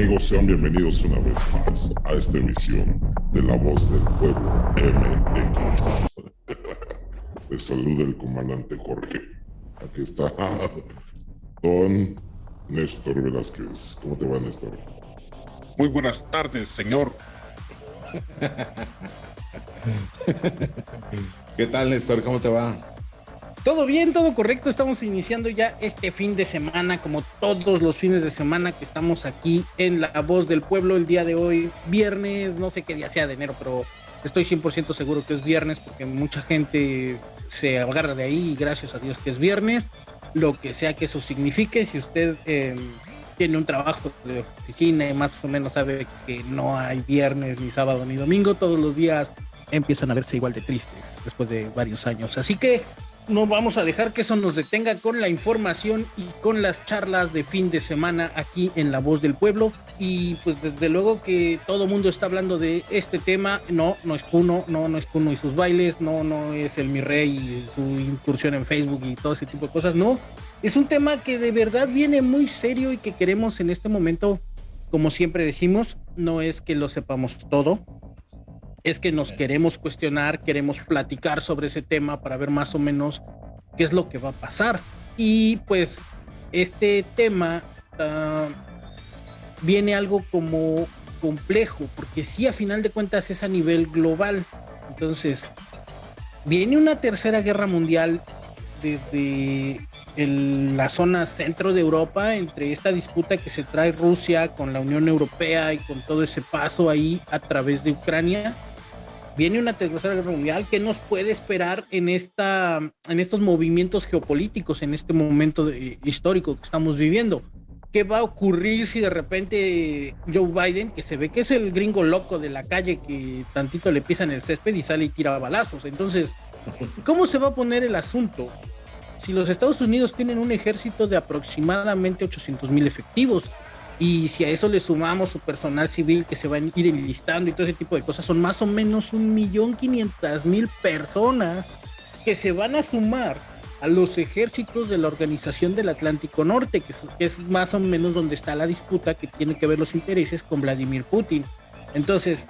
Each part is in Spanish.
amigos? Sean bienvenidos una vez más a esta emisión de La Voz del Pueblo MX. Les saluda el comandante Jorge. Aquí está Don Néstor Velázquez. ¿Cómo te va, Néstor? Muy buenas tardes, señor. ¿Qué tal, Néstor? ¿Cómo te va? Todo bien, todo correcto. Estamos iniciando ya este fin de semana, como todos los fines de semana que estamos aquí en La Voz del Pueblo el día de hoy, viernes, no sé qué día sea de enero, pero estoy 100% seguro que es viernes porque mucha gente se agarra de ahí y gracias a Dios que es viernes, lo que sea que eso signifique. Si usted eh, tiene un trabajo de oficina y más o menos sabe que no hay viernes, ni sábado, ni domingo, todos los días empiezan a verse igual de tristes después de varios años. Así que no vamos a dejar que eso nos detenga con la información y con las charlas de fin de semana aquí en La Voz del Pueblo. Y pues desde luego que todo mundo está hablando de este tema. No, no es Puno, no, no es Puno y sus bailes, no, no es el Mi Rey y su incursión en Facebook y todo ese tipo de cosas. No, es un tema que de verdad viene muy serio y que queremos en este momento, como siempre decimos, no es que lo sepamos todo, es que nos queremos cuestionar, queremos platicar sobre ese tema para ver más o menos qué es lo que va a pasar. Y pues este tema uh, viene algo como complejo, porque sí, a final de cuentas es a nivel global. Entonces, viene una tercera guerra mundial desde la zona centro de Europa, entre esta disputa que se trae Rusia con la Unión Europea y con todo ese paso ahí a través de Ucrania viene una tercera guerra mundial que nos puede esperar en esta en estos movimientos geopolíticos en este momento histórico que estamos viviendo qué va a ocurrir si de repente Joe Biden que se ve que es el gringo loco de la calle que tantito le pisan el césped y sale y tira balazos entonces cómo se va a poner el asunto si los Estados Unidos tienen un ejército de aproximadamente 800 mil efectivos y si a eso le sumamos su personal civil que se va a ir enlistando y todo ese tipo de cosas, son más o menos un millón quinientas mil personas que se van a sumar a los ejércitos de la Organización del Atlántico Norte, que es, más o menos donde está la disputa que tiene que ver los intereses con Vladimir Putin. Entonces,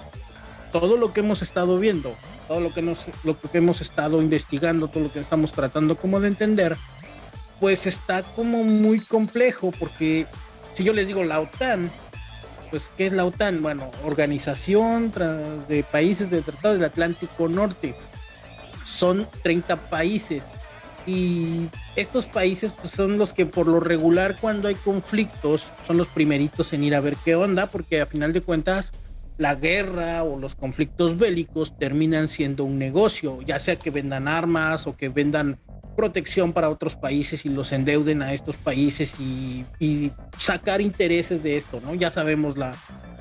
todo lo que hemos estado viendo, todo lo que, nos, lo que hemos estado investigando, todo lo que estamos tratando como de entender, pues está como muy complejo porque si yo les digo la OTAN, pues ¿qué es la OTAN? Bueno, Organización de Países del Tratado del Atlántico Norte. Son 30 países y estos países pues, son los que por lo regular cuando hay conflictos son los primeritos en ir a ver qué onda porque a final de cuentas la guerra o los conflictos bélicos terminan siendo un negocio, ya sea que vendan armas o que vendan protección para otros países y los endeuden a estos países y, sacar intereses de esto, ¿no? Ya sabemos la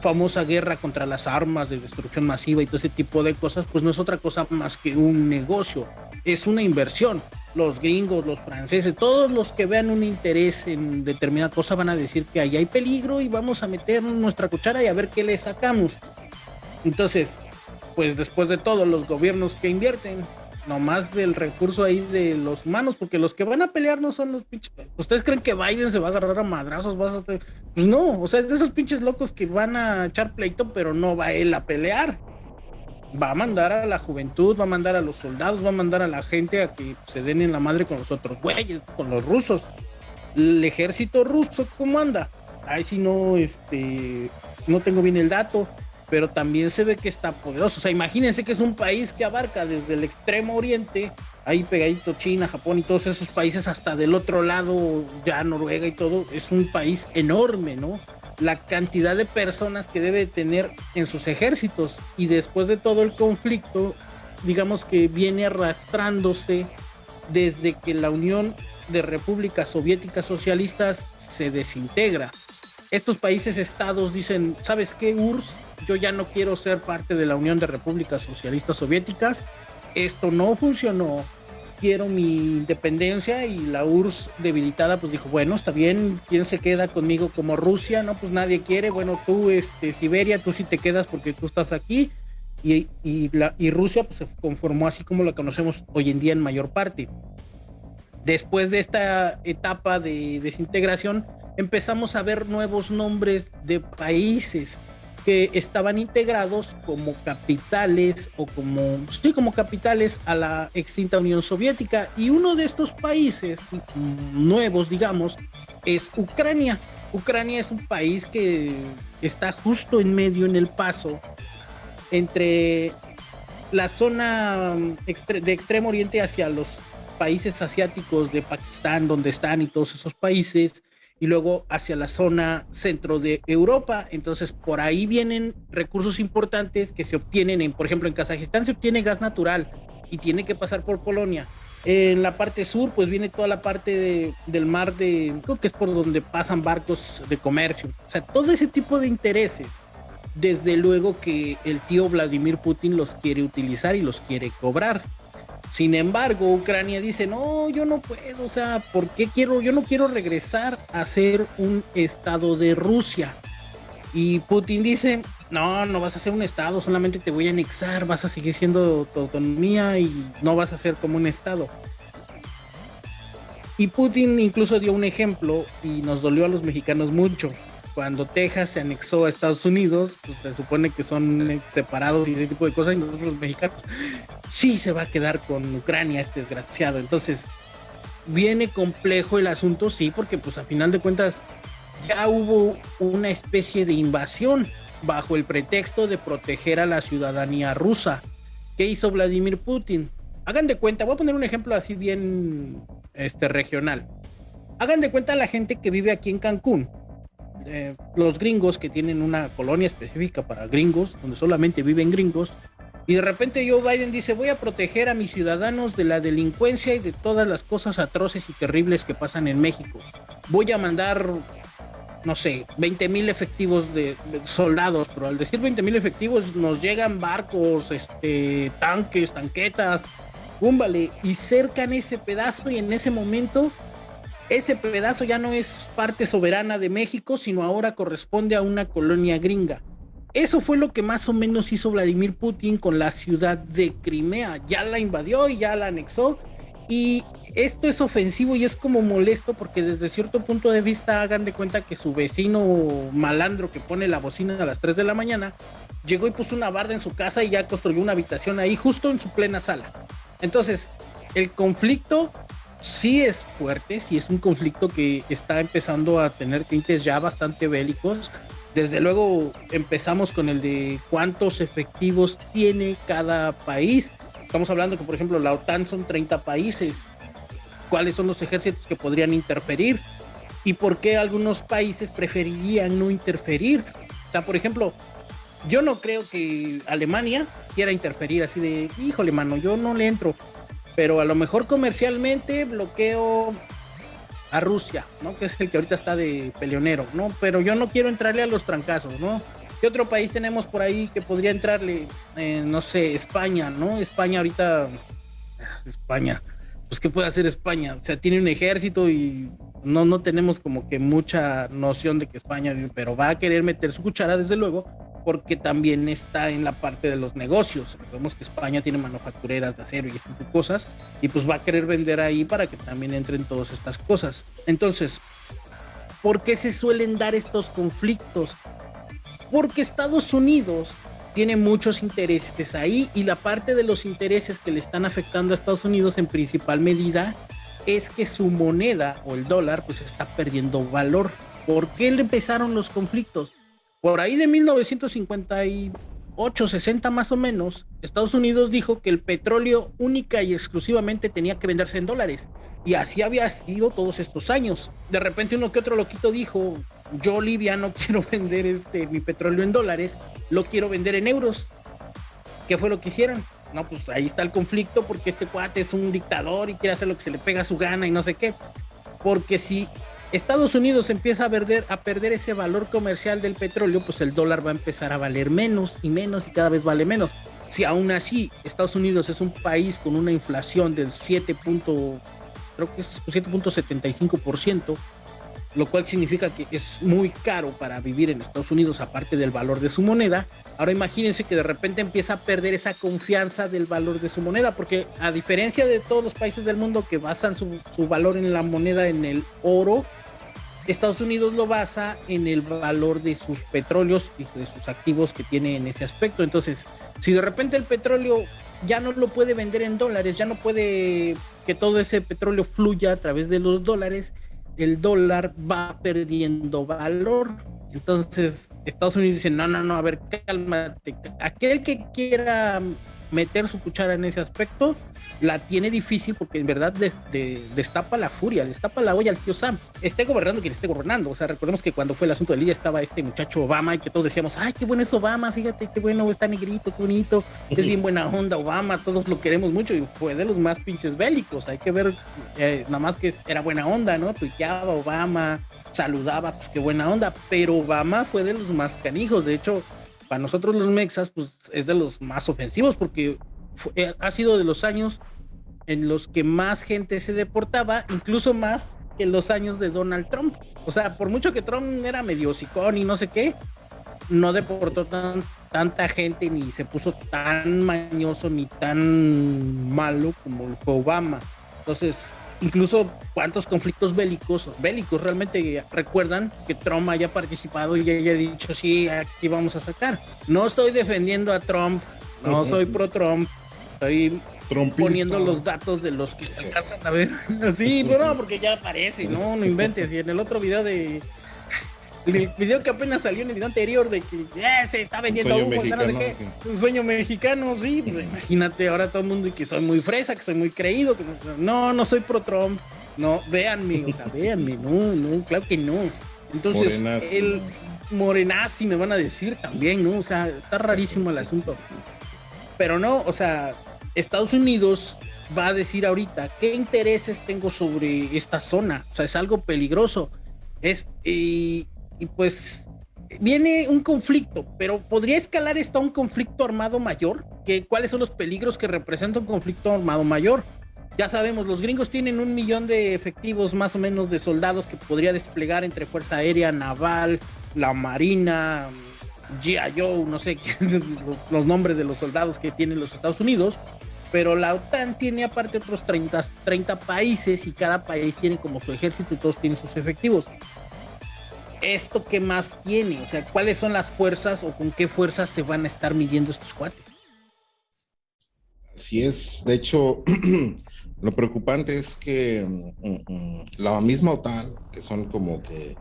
famosa guerra contra las armas de destrucción masiva y todo ese tipo de cosas, pues no es otra cosa más que un negocio, es una inversión. Los gringos, los franceses, todos los que vean un interés en determinada cosa van a decir que ahí hay peligro y vamos a meter nuestra cuchara y a ver qué le sacamos. Entonces, pues después de todo, los gobiernos que invierten nomás del recurso ahí de los humanos, porque los que van a pelear no son los pinches. ¿Ustedes creen que Biden se va a agarrar a madrazos? Pues no, o sea, es de esos pinches locos que van a echar pleito, pero no va él a pelear. Va a mandar a la juventud, va a mandar a los soldados, va a mandar a la gente a que se den en la madre con los otros güeyes, con los rusos. El ejército ruso, ¿cómo anda? Ay, si no, este, no tengo bien el dato pero también se ve que está poderoso. O sea, imagínense que es un país que abarca desde el extremo oriente, ahí pegadito China, Japón y todos esos países, hasta del otro lado, ya Noruega y todo, es un país enorme, ¿no? La cantidad de personas que debe tener en sus ejércitos y después de todo el conflicto, digamos que viene arrastrándose desde que la Unión de Repúblicas Soviéticas Socialistas se desintegra. Estos países estados dicen, ¿sabes qué, URSS? Yo ya no quiero ser parte de la Unión de Repúblicas Socialistas Soviéticas, esto no funcionó, quiero mi independencia y la URSS debilitada pues dijo, bueno, está bien, ¿quién se queda conmigo como Rusia? No, pues nadie quiere, bueno, tú, este, Siberia, tú sí te quedas porque tú estás aquí. Y, y, la, y Rusia pues, se conformó así como la conocemos hoy en día en mayor parte. Después de esta etapa de desintegración, empezamos a ver nuevos nombres de países que estaban integrados como capitales o como, sí, como capitales a la extinta Unión Soviética. Y uno de estos países nuevos, digamos, es Ucrania. Ucrania es un país que está justo en medio, en el paso, entre la zona de extremo oriente hacia los países asiáticos de Pakistán, donde están y todos esos países, y luego hacia la zona centro de Europa. Entonces, por ahí vienen recursos importantes que se obtienen, en, por ejemplo, en Kazajistán se obtiene gas natural y tiene que pasar por Polonia. En la parte sur, pues viene toda la parte del mar de, creo que es por donde pasan barcos de comercio. O sea, todo ese tipo de intereses, desde luego que el tío Vladimir Putin los quiere utilizar y los quiere cobrar. Sin embargo, Ucrania dice, no, yo no puedo, o sea, ¿por qué quiero? Yo no quiero regresar a ser un estado de Rusia. Y Putin dice, no, no vas a ser un estado, solamente te voy a anexar, vas a seguir siendo tu autonomía y no vas a ser como un estado. Y Putin incluso dio un ejemplo y nos dolió a los mexicanos mucho cuando Texas se anexó a Estados Unidos, pues, se supone que son separados y ese tipo de cosas, y nosotros los mexicanos, sí se va a quedar con Ucrania este desgraciado. Entonces, viene complejo el asunto, sí, porque pues a final de cuentas ya hubo una especie de invasión bajo el pretexto de proteger a la ciudadanía rusa. ¿Qué hizo Vladimir Putin? Hagan de cuenta, voy a poner un ejemplo así bien este, regional. Hagan de cuenta a la gente que vive aquí en Cancún eh, los gringos que tienen una colonia específica para gringos, donde solamente viven gringos, y de repente Joe Biden dice, voy a proteger a mis ciudadanos de la delincuencia y de todas las cosas atroces y terribles que pasan en México. Voy a mandar, no sé, 20 mil efectivos de, soldados, pero al decir 20 mil efectivos nos llegan barcos, este, tanques, tanquetas, búmbale, y cercan ese pedazo y en ese momento ese pedazo ya no es parte soberana de México, sino ahora corresponde a una colonia gringa. Eso fue lo que más o menos hizo Vladimir Putin con la ciudad de Crimea. Ya la invadió y ya la anexó. Y esto es ofensivo y es como molesto porque desde cierto punto de vista hagan de cuenta que su vecino malandro que pone la bocina a las 3 de la mañana llegó y puso una barda en su casa y ya construyó una habitación ahí justo en su plena sala. Entonces, el conflicto sí es fuerte, sí es un conflicto que está empezando a tener tintes ya bastante bélicos. Desde luego empezamos con el de cuántos efectivos tiene cada país. Estamos hablando que, por ejemplo, la OTAN son 30 países. ¿Cuáles son los ejércitos que podrían interferir? ¿Y por qué algunos países preferirían no interferir? O sea, por ejemplo, yo no creo que Alemania quiera interferir así de, híjole, mano, yo no le entro pero a lo mejor comercialmente bloqueo a Rusia, ¿no? Que es el que ahorita está de peleonero, ¿no? Pero yo no quiero entrarle a los trancazos, ¿no? ¿Qué otro país tenemos por ahí que podría entrarle? Eh, no sé, España, ¿no? España ahorita... España. Pues ¿qué puede hacer España? O sea, tiene un ejército y no, no tenemos como que mucha noción de que España, pero va a querer meter su cuchara, desde luego, porque también está en la parte de los negocios. Vemos que España tiene manufactureras de acero y este tipo de cosas, y pues va a querer vender ahí para que también entren todas estas cosas. Entonces, ¿por qué se suelen dar estos conflictos? Porque Estados Unidos tiene muchos intereses ahí y la parte de los intereses que le están afectando a Estados Unidos en principal medida es que su moneda o el dólar pues está perdiendo valor. ¿Por qué empezaron los conflictos? Por ahí de 1958, 60 más o menos, Estados Unidos dijo que el petróleo única y exclusivamente tenía que venderse en dólares. Y así había sido todos estos años. De repente uno que otro loquito dijo, yo Libia no quiero vender este, mi petróleo en dólares, lo quiero vender en euros. ¿Qué fue lo que hicieron? No, pues ahí está el conflicto porque este cuate es un dictador y quiere hacer lo que se le pega a su gana y no sé qué. Porque si Estados Unidos empieza a perder, a perder ese valor comercial del petróleo, pues el dólar va a empezar a valer menos y menos y cada vez vale menos. Si aún así Estados Unidos es un país con una inflación del 7. creo que es 7.75%, lo cual significa que es muy caro para vivir en Estados Unidos aparte del valor de su moneda. Ahora imagínense que de repente empieza a perder esa confianza del valor de su moneda, porque a diferencia de todos los países del mundo que basan su, su valor en la moneda en el oro, Estados Unidos lo basa en el valor de sus petróleos y de sus activos que tiene en ese aspecto. Entonces, si de repente el petróleo ya no lo puede vender en dólares, ya no puede que todo ese petróleo fluya a través de los dólares, el dólar va perdiendo valor. Entonces, Estados Unidos dice, no, no, no, a ver, cálmate. Aquel que quiera meter su cuchara en ese aspecto, la tiene difícil porque en verdad destapa la furia, destapa la olla al tío Sam. Esté gobernando quien esté gobernando. O sea, recordemos que cuando fue el asunto de Lidia estaba este muchacho Obama y que todos decíamos, ay, qué bueno es Obama, fíjate, qué bueno, está negrito, qué bonito, es bien buena onda Obama, todos lo queremos mucho y fue de los más pinches bélicos. Hay que ver, eh, nada más que era buena onda, ¿no? Tuiteaba Obama, saludaba, pues qué buena onda, pero Obama fue de los más canijos. De hecho, para nosotros los mexas, pues es de los más ofensivos porque eh, ha sido de los años en los que más gente se deportaba, incluso más que los años de Donald Trump. O sea, por mucho que Trump era medio sicón y no sé qué, no deportó tan, tanta gente ni se puso tan mañoso ni tan malo como fue Obama. Entonces, incluso cuántos conflictos bélicos, bélicos realmente recuerdan que Trump haya participado y haya dicho, sí, aquí vamos a sacar. No estoy defendiendo a Trump, no soy pro Trump, estoy poniendo los datos de los que se alcanzan a ver. Sí, pero no, porque ya aparece, no, no inventes. Y en el otro video de el video que apenas salió en el video anterior de que eh, se está vendiendo un sueño, mexicano, un sueño mexicano, sí, pues imagínate ahora todo el mundo y que soy muy fresa, que soy muy creído, que no, no soy pro Trump, no, véanme, o sea, véanme, no, no, claro que no. Entonces, el morenazi me van a decir también, ¿no? O sea, está rarísimo el asunto. Pero no, o sea, Estados Unidos va a decir ahorita qué intereses tengo sobre esta zona. O sea, es algo peligroso. Es, y, y pues viene un conflicto, pero ¿podría escalar esto a un conflicto armado mayor? ¿Qué, ¿Cuáles son los peligros que representa un conflicto armado mayor? Ya sabemos, los gringos tienen un millón de efectivos más o menos de soldados que podría desplegar entre Fuerza Aérea, Naval, la Marina, G.I. Joe, no sé los nombres de los soldados que tienen los Estados Unidos, pero la OTAN tiene aparte otros 30, 30 países y cada país tiene como su ejército y todos tienen sus efectivos. ¿Esto qué más tiene? O sea, ¿cuáles son las fuerzas o con qué fuerzas se van a estar midiendo estos cuates? Así es. De hecho, lo preocupante es que mm, mm, la misma OTAN, que son como que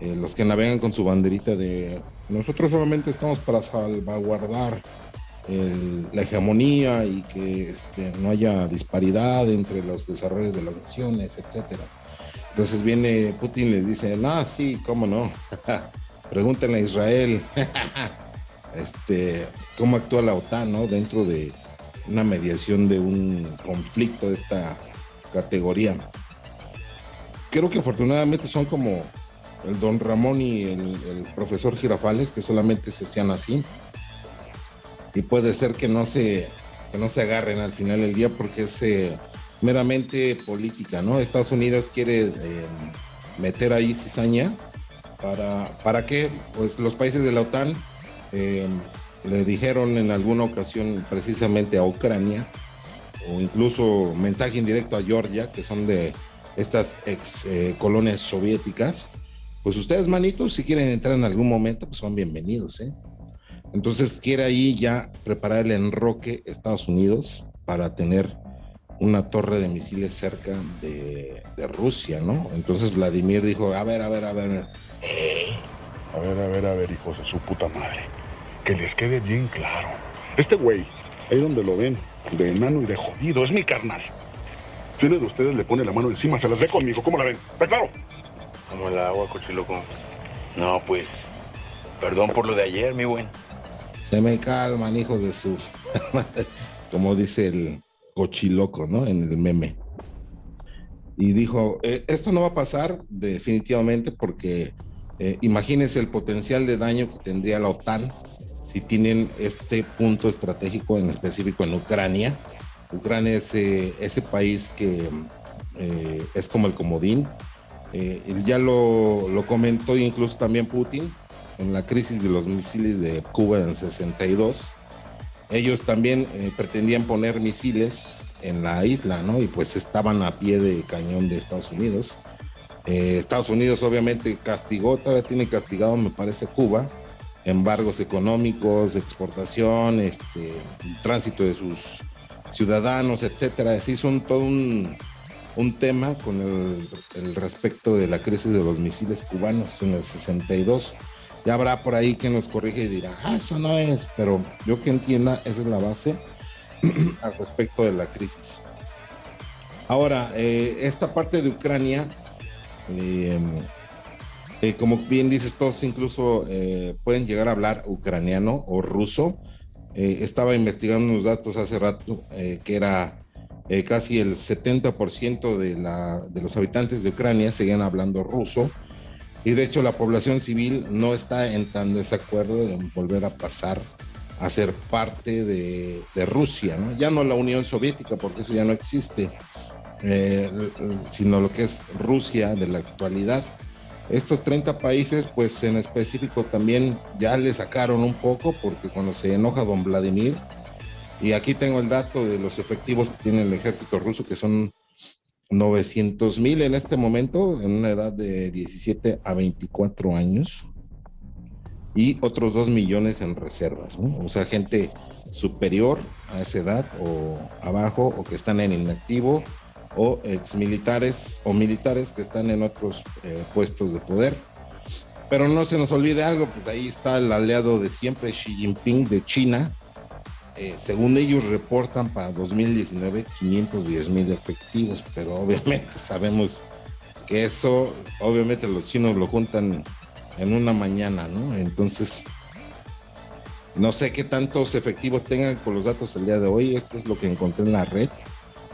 eh, los que navegan con su banderita de nosotros solamente estamos para salvaguardar la hegemonía y que este, no haya disparidad entre los desarrollos de las naciones, etcétera entonces viene Putin y les dice, no, sí, cómo no. Pregúntenle a Israel este, cómo actúa la OTAN ¿no? dentro de una mediación de un conflicto de esta categoría. Creo que afortunadamente son como el don Ramón y el, profesor Girafales, que solamente se sean así. Y puede ser que no se, que no se agarren al final del día porque ese meramente política, ¿no? Estados Unidos quiere eh, meter ahí cizaña para, ¿para qué? Pues los países de la OTAN eh, le dijeron en alguna ocasión precisamente a Ucrania, o incluso mensaje indirecto a Georgia, que son de estas ex eh, colonias soviéticas, pues ustedes, manitos, si quieren entrar en algún momento, pues son bienvenidos, ¿eh? Entonces quiere ahí ya preparar el enroque Estados Unidos para tener una torre de misiles cerca de, Rusia, ¿no? Entonces Vladimir dijo, a ver, a ver, a ver. A ver, a ver, a ver, hijos de su puta madre. Que les quede bien claro. Este güey, ahí donde lo ven, de enano y de jodido, es mi carnal. Si uno de ustedes le pone la mano encima, se las ve conmigo. ¿Cómo la ven? ¿Está claro? Como el agua, cochiloco. No, pues, perdón por lo de ayer, mi buen. Se me calman, hijos de su... Como dice el, cochiloco, ¿no? En el meme. Y dijo, eh, esto no va a pasar definitivamente porque eh, imagínense el potencial de daño que tendría la OTAN si tienen este punto estratégico en específico en Ucrania. Ucrania es eh, ese país que es como el comodín. ya lo, lo comentó incluso también Putin en la crisis de los misiles de Cuba en el 62 ellos también eh, pretendían poner misiles en la isla, ¿no? Y pues estaban a pie de cañón de Estados Unidos. Eh, Estados Unidos obviamente castigó, todavía tiene castigado, me parece, Cuba, embargos económicos, exportación, este, tránsito de sus ciudadanos, etcétera. Así hizo todo un, tema con el, respecto de la crisis de los misiles cubanos en el 62. Ya habrá por ahí quien nos corrige y dirá, ah, eso no es, pero yo que entienda, esa es la base al respecto de la crisis. Ahora, eh, esta parte de Ucrania, eh, eh, como bien dices, todos incluso pueden llegar a hablar ucraniano o ruso. estaba investigando unos datos hace rato que era casi el 70% de, la, de los habitantes de Ucrania seguían hablando ruso. Y de hecho la población civil no está en tan desacuerdo en volver a pasar a ser parte de, Rusia, ¿no? ya no la Unión Soviética, porque eso ya no existe, eh, sino lo que es Rusia de la actualidad. Estos 30 países, pues en específico también ya le sacaron un poco, porque cuando se enoja don Vladimir, y aquí tengo el dato de los efectivos que tiene el ejército ruso, que son 900 mil en este momento, en una edad de 17 a 24 años, y otros 2 millones en reservas, o sea, gente superior a esa edad o abajo, o que están en inactivo, o exmilitares o militares que están en otros eh, puestos de poder. Pero no se nos olvide algo, pues ahí está el aliado de siempre, Xi Jinping de China. Eh, según ellos reportan para 2019 510 mil efectivos, pero obviamente sabemos que eso, obviamente los chinos lo juntan en una mañana, ¿no? Entonces, no sé qué tantos efectivos tengan con los datos el día de hoy. Esto es lo que encontré en la red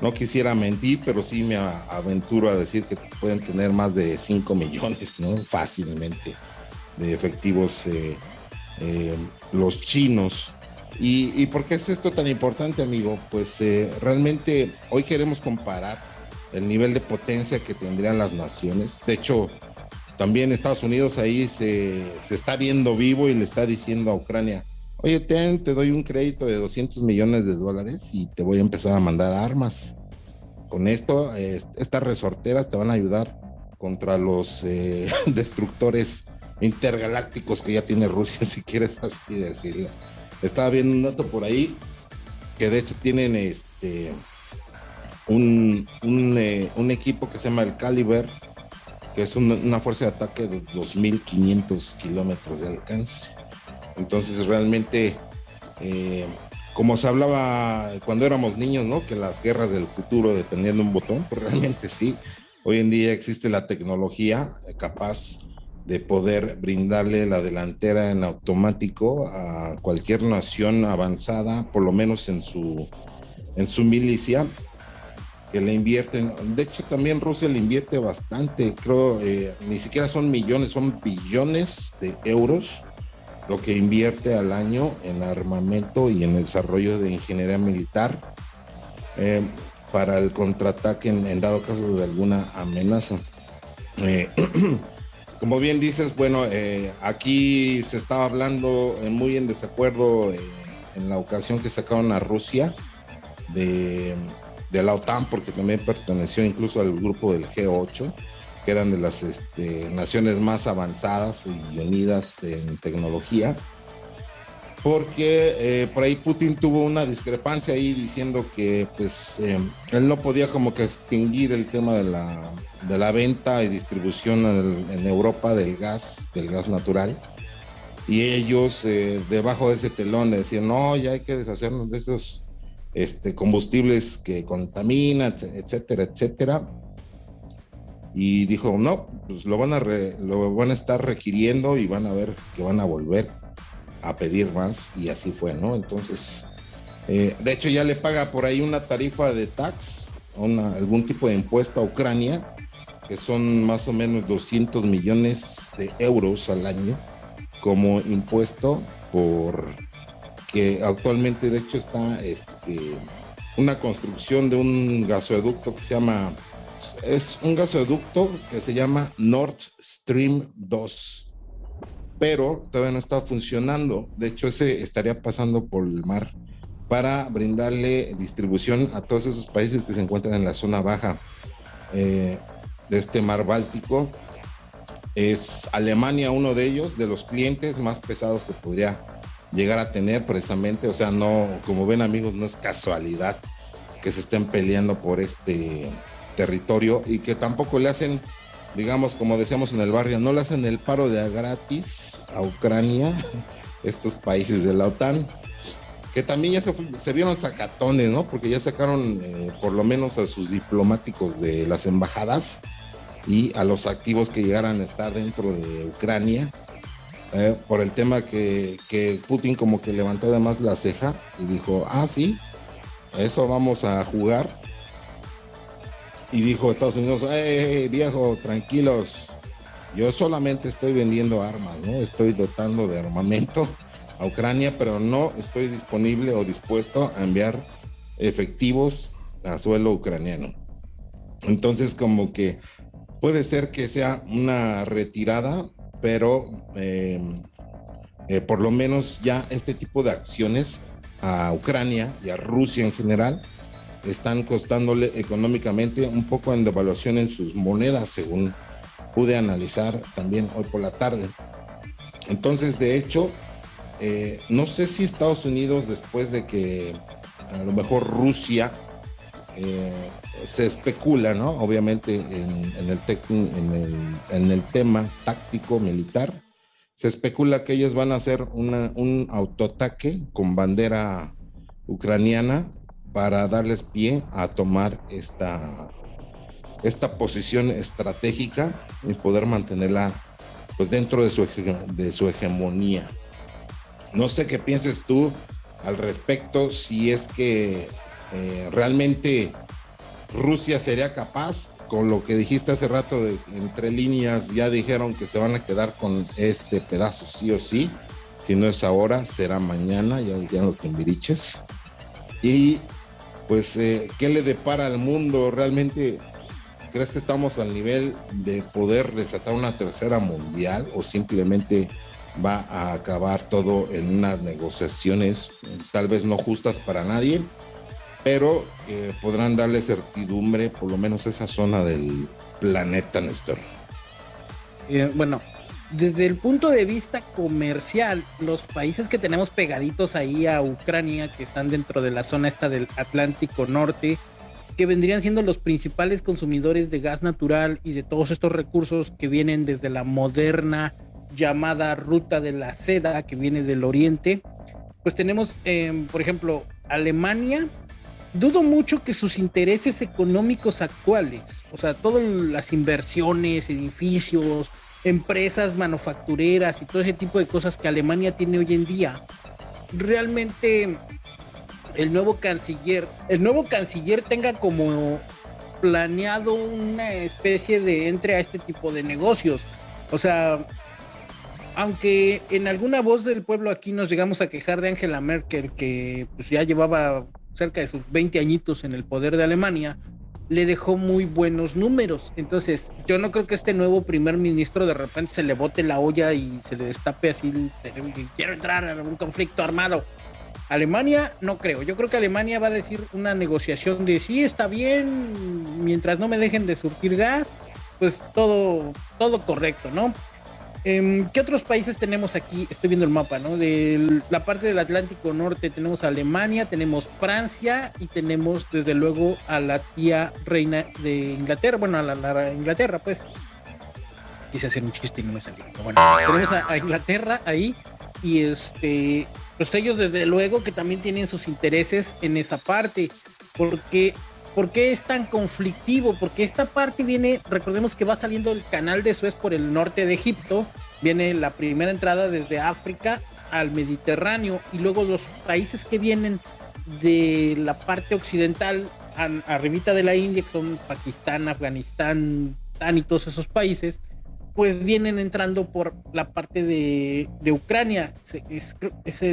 no quisiera mentir, pero sí me aventuro a decir que pueden tener más de 5 millones, ¿no? Fácilmente de efectivos eh, eh, los chinos. ¿Y, por qué es esto tan importante, amigo? Pues eh, realmente hoy queremos comparar el nivel de potencia que tendrían las naciones. De hecho, también Estados Unidos ahí se, se está viendo vivo y le está diciendo a Ucrania, oye, te, te doy un crédito de 200 millones de dólares y te voy a empezar a mandar armas. Con esto, estas resorteras te van a ayudar contra los eh, destructores intergalácticos que ya tiene Rusia, si quieres así decirlo. Estaba viendo un dato por ahí que de hecho tienen este un, un, eh, equipo que se llama el Caliber, que es una fuerza de ataque de 2.500 kilómetros de alcance. Entonces realmente, eh, como se hablaba cuando éramos niños, ¿no? Que las guerras del futuro dependían de un botón, pues realmente sí. Hoy en día existe la tecnología capaz de poder brindarle la delantera en automático a cualquier nación avanzada, por lo menos en su, en su milicia, que le invierten. De hecho, también Rusia le invierte bastante, creo, eh, ni siquiera son millones, son billones de euros lo que invierte al año en armamento y en desarrollo de ingeniería militar eh, para el contraataque en, dado caso de alguna amenaza. Eh, como bien dices, bueno, eh, aquí se estaba hablando muy en desacuerdo en la ocasión que sacaron a Rusia de, de la OTAN, porque también perteneció incluso al grupo del G8 que eran de las este, naciones más avanzadas y unidas en tecnología, porque eh, por ahí Putin tuvo una discrepancia ahí diciendo que pues eh, él no podía como que extinguir el tema de la, de la venta y distribución en, Europa del gas, del gas natural. Y ellos eh, debajo de ese telón decían, no, ya hay que deshacernos de esos este, combustibles que contaminan, etcétera, etcétera y dijo, no, pues lo van, a lo van a estar requiriendo y van a ver que van a volver a pedir más y así fue, ¿no? Entonces, eh, de hecho ya le paga por ahí una tarifa de tax, algún tipo de impuesto a Ucrania, que son más o menos 200 millones de euros al año como impuesto por que actualmente de hecho está este, una construcción de un gasoducto que se llama es un gasoducto que se llama Nord Stream 2, pero todavía no está funcionando. De hecho, ese estaría pasando por el mar para brindarle distribución a todos esos países que se encuentran en la zona baja. Eh, de este mar Báltico. Es Alemania uno de ellos, de los clientes más pesados que podría llegar a tener precisamente. O sea, no, como ven amigos, no es casualidad que se estén peleando por este territorio y que tampoco le hacen, digamos, como decíamos en el barrio, no le hacen el paro de gratis a Ucrania, estos países de la OTAN, que también ya se, vieron sacatones, ¿no? Porque ya sacaron eh, por lo menos a sus diplomáticos de las embajadas y a los activos que llegaran a estar dentro de Ucrania. Eh, por el tema que, que Putin como que levantó además la ceja y dijo, ah, sí, eso vamos a jugar. Y dijo Estados Unidos, hey, viejo, tranquilos, yo solamente estoy vendiendo armas, ¿no? Estoy dotando de armamento a Ucrania, pero no estoy disponible o dispuesto a enviar efectivos a suelo ucraniano. Entonces, como que puede ser que sea una retirada, pero eh, eh, por lo menos ya este tipo de acciones a Ucrania y a Rusia en general están costándole económicamente un poco en devaluación en sus monedas, según pude analizar también hoy por la tarde. Entonces, de hecho, eh, no sé si Estados Unidos, después de que a lo mejor Rusia eh, se especula, ¿no? Obviamente en, el en, el, en el tema táctico militar, se especula que ellos van a hacer un autoataque con bandera ucraniana para darles pie a tomar esta, esta posición estratégica y poder mantenerla pues dentro de su, de su hegemonía. No sé qué pienses tú al respecto, si es que eh, realmente Rusia sería capaz con lo que dijiste hace rato, de, entre líneas, ya dijeron que se van a quedar con este pedazo sí o sí. Si no es ahora, será mañana, ya decían los timbiriches. Y pues, eh, ¿qué le depara al mundo? ¿Realmente crees que estamos al nivel de poder desatar una tercera mundial o simplemente va a acabar todo en unas negociaciones tal vez no justas para nadie? pero eh, podrán darle certidumbre, por lo menos esa zona del planeta, Néstor. Eh, bueno, desde el punto de vista comercial, los países que tenemos pegaditos ahí a Ucrania, que están dentro de la zona esta del Atlántico Norte, que vendrían siendo los principales consumidores de gas natural y de todos estos recursos que vienen desde la moderna llamada ruta de la seda que viene del oriente, pues tenemos, em, por ejemplo, Alemania. Dudo mucho que sus intereses económicos actuales, o sea, todas las inversiones, edificios, empresas manufactureras y todo ese tipo de cosas que Alemania tiene hoy en día, realmente el nuevo canciller, el nuevo canciller tenga como planeado una especie de entre a este tipo de negocios. O sea, aunque en alguna voz del pueblo aquí nos llegamos a quejar de Angela Merkel, que pues ya llevaba cerca de sus 20 añitos en el poder de Alemania, le dejó muy buenos números. Entonces, yo no creo que este nuevo primer ministro de repente se le bote la olla y se le destape así, quiero entrar en un conflicto armado. Alemania, no creo. Yo creo que Alemania va a decir una negociación de sí, está bien, mientras no me dejen de surtir gas, pues todo, todo correcto, ¿no? Em, ¿Qué otros países tenemos aquí? Estoy viendo el mapa, ¿no? De la parte del Atlántico Norte tenemos Alemania, tenemos Francia y tenemos desde luego a la tía reina de Inglaterra, bueno, a la, Inglaterra, pues. Quise hacer un chiste y no me salió. bueno, tenemos a, Inglaterra ahí y este, pues ellos desde luego que también tienen sus intereses en esa parte, porque ¿Por qué es tan conflictivo? Porque esta parte viene, recordemos que va saliendo el canal de Suez por el norte de Egipto, viene la primera entrada desde África al Mediterráneo y luego los países que vienen de la parte occidental, arribita de la India, que son Pakistán, Afganistán, Tan y todos esos países, pues vienen entrando por la parte de, Ucrania.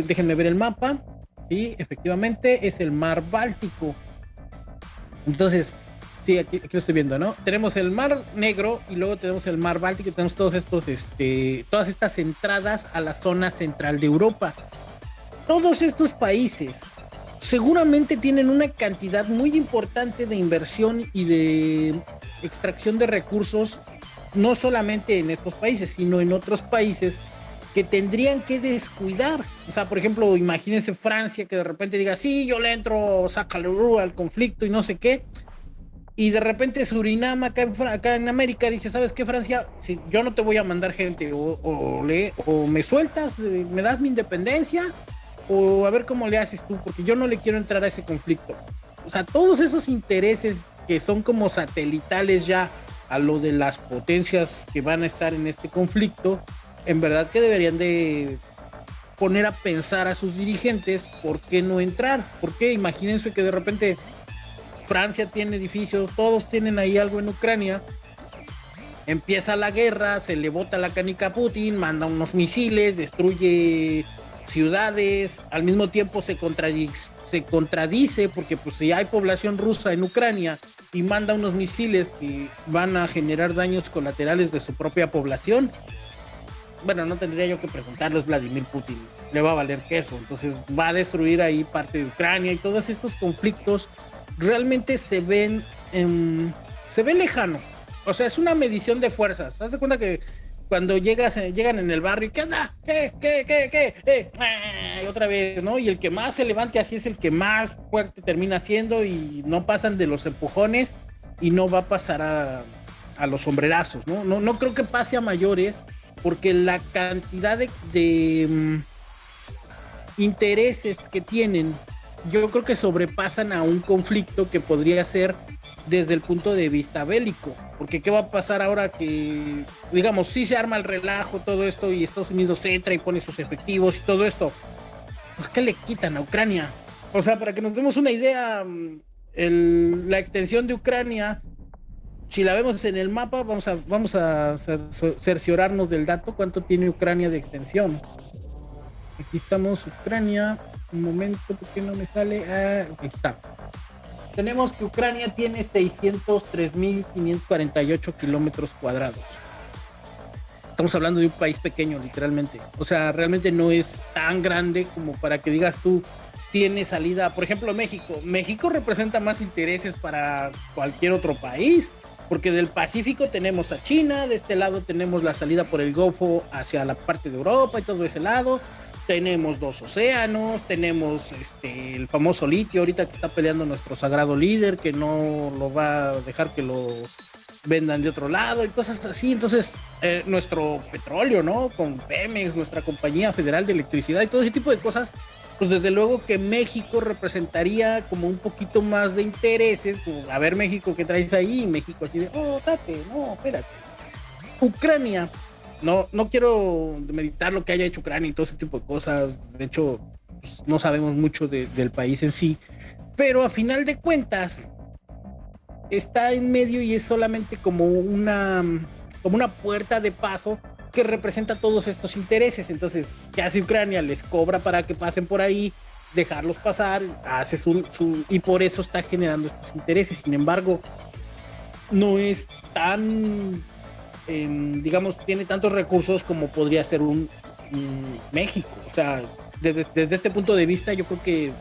déjenme ver el mapa. Sí, efectivamente es el mar Báltico entonces, sí, aquí, lo estoy viendo, ¿no? Tenemos el Mar Negro y luego tenemos el Mar Báltico tenemos todos estos, este, todas estas entradas a la zona central de Europa. Todos estos países seguramente tienen una cantidad muy importante de inversión y de extracción de recursos, no solamente en estos países, sino en otros países tendrían que descuidar. O sea, por ejemplo, imagínense Francia que de repente diga, sí, yo le entro, sácale al conflicto y no sé qué. Y de repente Surinam acá en, América dice, ¿sabes qué, Francia? Si yo no te voy a mandar gente, o, le, o me sueltas, eh, me das mi independencia, o a ver cómo le haces tú, porque yo no le quiero entrar a ese conflicto. O sea, todos esos intereses que son como satelitales ya a lo de las potencias que van a estar en este conflicto, en verdad que deberían de poner a pensar a sus dirigentes por qué no entrar, porque imagínense que de repente Francia tiene edificios, todos tienen ahí algo en Ucrania, empieza la guerra, se le bota la canica a Putin, manda unos misiles, destruye ciudades, al mismo tiempo se contradice, se contradice porque pues si hay población rusa en Ucrania y manda unos misiles que van a generar daños colaterales de su propia población, bueno, no tendría yo que preguntarles Vladimir Putin, le va a valer queso, entonces va a destruir ahí parte de Ucrania y todos estos conflictos realmente se ven, se ve lejano, o sea, es una medición de fuerzas, haz de cuenta que cuando llegas, eh, llegan en el barrio, ¿qué onda? ¿Qué? ¿Qué? ¿Qué? ¿Qué? Eh, y otra vez, ¿no? Y el que más se levante así es el que más fuerte termina siendo y no pasan de los empujones y no va a pasar a, a los sombrerazos, ¿no? ¿no? No creo que pase a mayores, porque la cantidad de, mm, intereses que tienen, yo creo que sobrepasan a un conflicto que podría ser desde el punto de vista bélico, porque qué va a pasar ahora que, digamos, si se arma el relajo, todo esto, y Estados Unidos entra y pone sus efectivos y todo esto, pues ¿qué le quitan a Ucrania? O sea, para que nos demos una idea, mm, la extensión de Ucrania si la vemos en el mapa, vamos a, vamos a cerciorarnos del dato, cuánto tiene Ucrania de extensión. Aquí estamos, Ucrania. Un momento, porque no me sale? Ah, aquí está. Tenemos que Ucrania tiene 603.548 kilómetros cuadrados. Estamos hablando de un país pequeño, literalmente. O sea, realmente no es tan grande como para que digas tú, tiene salida. Por ejemplo, México. México representa más intereses para cualquier otro país porque del Pacífico tenemos a China, de este lado tenemos la salida por el Golfo hacia la parte de Europa y todo ese lado. Tenemos dos océanos, tenemos este, el famoso litio ahorita que está peleando nuestro sagrado líder, que no lo va a dejar que lo vendan de otro lado y cosas así. Entonces, eh, nuestro petróleo, ¿no? Con Pemex, nuestra compañía federal de electricidad y todo ese tipo de cosas, pues desde luego que México representaría como un poquito más de intereses, a ver México qué traes ahí, México así de, oh, date, no, espérate. Ucrania, no, no quiero meditar lo que haya hecho Ucrania y todo ese tipo de cosas, de hecho, pues, no sabemos mucho del país en sí, pero a final de cuentas, está en medio y es solamente como una, como una puerta de paso que representa todos estos intereses. Entonces, ¿qué hace Ucrania? Les cobra para que pasen por ahí, dejarlos pasar, hace su, y por eso está generando estos intereses. Sin embargo, no es tan, em, digamos, tiene tantos recursos como podría ser un, México. O sea, desde, desde este punto de vista, yo creo que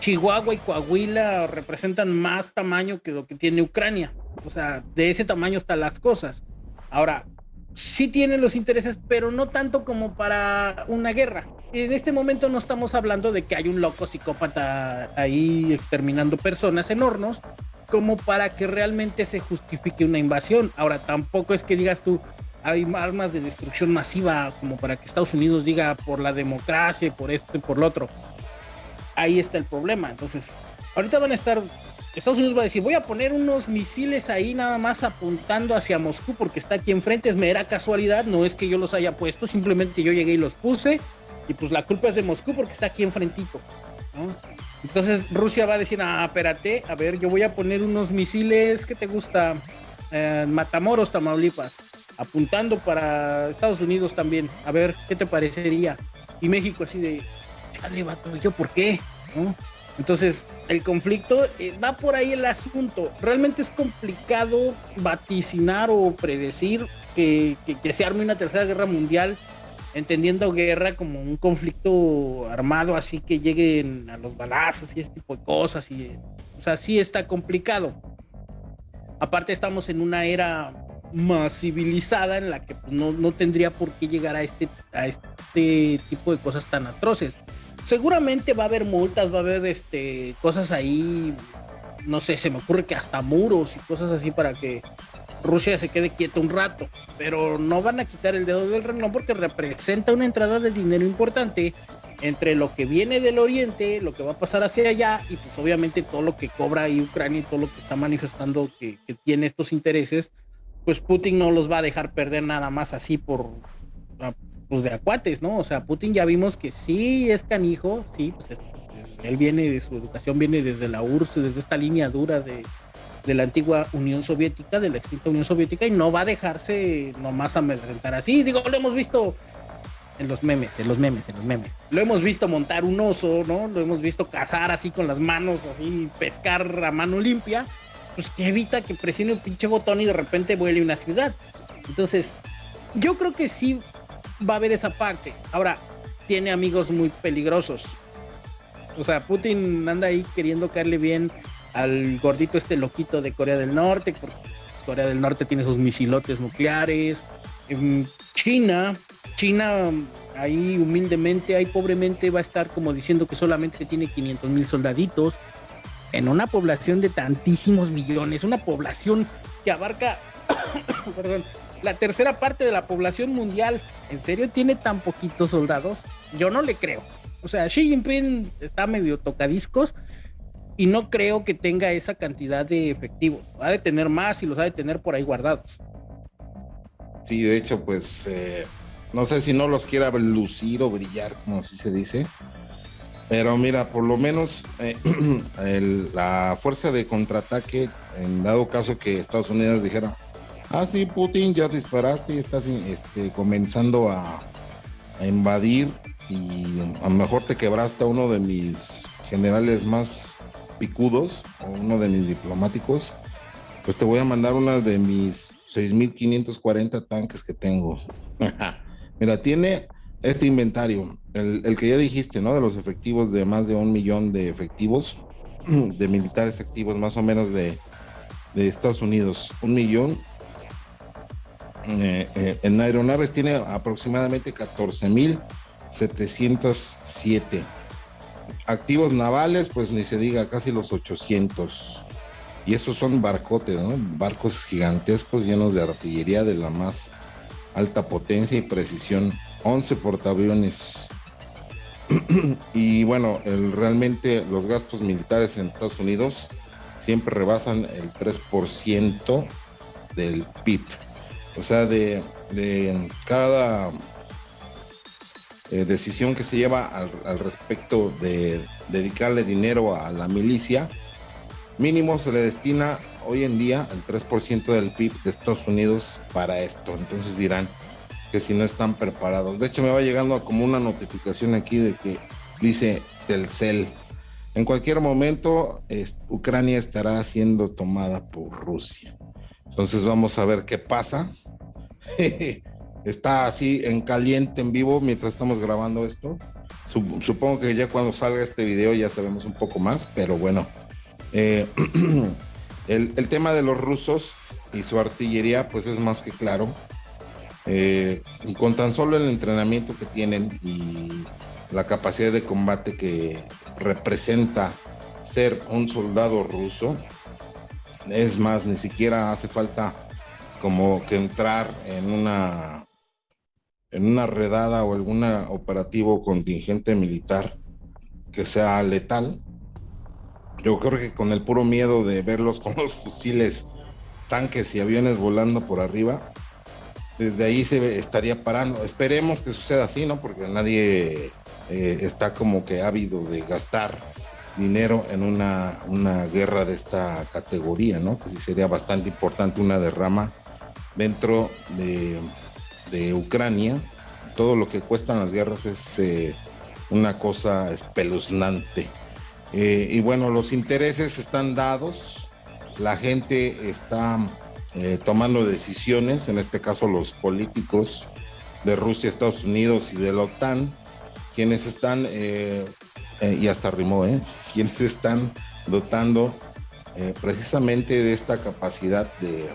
Chihuahua y Coahuila representan más tamaño que lo que tiene Ucrania. O sea, de ese tamaño están las cosas. Ahora, sí tienen los intereses, pero no tanto como para una guerra. En este momento no estamos hablando de que hay un loco psicópata ahí exterminando personas en hornos, como para que realmente se justifique una invasión. Ahora, tampoco es que digas tú, hay armas de destrucción masiva como para que Estados Unidos diga por la democracia, por esto y por lo otro. Ahí está el problema. Entonces, ahorita van a estar Estados Unidos va a decir, voy a poner unos misiles ahí nada más apuntando hacia Moscú porque está aquí enfrente, es mera casualidad, no es que yo los haya puesto, simplemente yo llegué y los puse y pues la culpa es de Moscú porque está aquí enfrentito. Entonces Rusia va a decir, ah, espérate, a ver, yo voy a poner unos misiles, ¿qué te gusta? Eh, Matamoros, Tamaulipas, apuntando para Estados Unidos también, a ver, ¿qué te parecería? Y México así de, chale, vato, ¿yo por qué? Entonces, el conflicto eh, va por ahí el asunto. Realmente es complicado vaticinar o predecir que, se arme una tercera guerra mundial entendiendo guerra como un conflicto armado, así que lleguen a los balazos y ese tipo de cosas. Y, o sea, sí está complicado. Aparte estamos en una era más civilizada en la que pues, no, no, tendría por qué llegar a este, a este tipo de cosas tan atroces. Seguramente va a haber multas, va a haber este, cosas ahí, no sé, se me ocurre que hasta muros y cosas así para que Rusia se quede quieto un rato, pero no van a quitar el dedo del renglón porque representa una entrada de dinero importante entre lo que viene del oriente, lo que va a pasar hacia allá y pues obviamente todo lo que cobra ahí Ucrania y todo lo que está manifestando que, tiene estos intereses, pues Putin no los va a dejar perder nada más así por pues de acuates, ¿no? O sea, Putin ya vimos que sí es canijo, sí, pues él viene de su educación, viene desde la URSS, desde esta línea dura de, de la antigua Unión Soviética, de la extinta Unión Soviética, y no va a dejarse nomás amedrentar así. Digo, lo hemos visto en los memes, en los memes, en los memes. Lo hemos visto montar un oso, ¿no? Lo hemos visto cazar así con las manos, así pescar a mano limpia, pues que evita que presione un pinche botón y de repente vuele una ciudad. Entonces, yo creo que sí va a haber esa parte. Ahora, tiene amigos muy peligrosos. O sea, Putin anda ahí queriendo caerle bien al gordito este loquito de Corea del Norte, porque Corea del Norte tiene sus misilotes nucleares. China, China ahí humildemente, ahí pobremente va a estar como diciendo que solamente tiene 500 mil soldaditos en una población de tantísimos millones, una población que abarca, perdón, la tercera parte de la población mundial. ¿En serio tiene tan poquitos soldados? Yo no le creo. O sea, Xi Jinping está medio tocadiscos y no creo que tenga esa cantidad de efectivos. Ha de tener más y los ha de tener por ahí guardados. Sí, de hecho, pues eh, no sé si no los quiera lucir o brillar, como así se dice. Pero mira, por lo menos eh, la fuerza de contraataque, en dado caso que Estados Unidos dijera, ah, sí, Putin, ya disparaste y estás este, comenzando a, a invadir y a lo mejor te quebraste a uno de mis generales más picudos, o uno de mis diplomáticos, pues te voy a mandar una de mis 6.540 tanques que tengo. Mira, tiene este inventario, el, que ya dijiste, ¿no? De los efectivos de más de un millón de efectivos, de militares activos más o menos de, de Estados Unidos, un millón. Eh, eh, en aeronaves tiene aproximadamente 14.707 activos navales, pues ni se diga, casi los 800. Y esos son barcotes, ¿no? Barcos gigantescos llenos de artillería de la más alta potencia y precisión. 11 portaaviones. y bueno, realmente los gastos militares en Estados Unidos siempre rebasan el 3% del PIB. O sea, de, cada eh, decisión que se lleva al, respecto de dedicarle dinero a la milicia, mínimo se le destina hoy en día el 3% del PIB de Estados Unidos para esto. Entonces dirán que si no están preparados. De hecho, me va llegando como una notificación aquí de que dice Telcel. En cualquier momento, Ucrania estará siendo tomada por Rusia. Entonces vamos a ver qué pasa. está así en caliente, en vivo, mientras estamos grabando esto. Supongo que ya cuando salga este video ya sabemos un poco más, pero bueno. Eh, el, tema de los rusos y su artillería, pues es más que claro. Eh, con tan solo el entrenamiento que tienen y la capacidad de combate que representa ser un soldado ruso, es más, ni siquiera hace falta como que entrar en una en una redada o algún operativo contingente militar que sea letal. Yo creo que con el puro miedo de verlos con los fusiles, tanques y aviones volando por arriba, desde ahí se estaría parando. Esperemos que suceda así, ¿no? Porque nadie eh, está como que ávido de gastar dinero en una, una guerra de esta categoría, ¿no? Que sí sería bastante importante una derrama dentro de Ucrania, todo lo que cuestan las guerras es eh, una cosa espeluznante. Eh, y bueno, los intereses están dados, la gente está eh, tomando decisiones, en este caso los políticos de Rusia, Estados Unidos y de la OTAN, quienes están, y hasta rimó, quienes están dotando precisamente de esta capacidad de,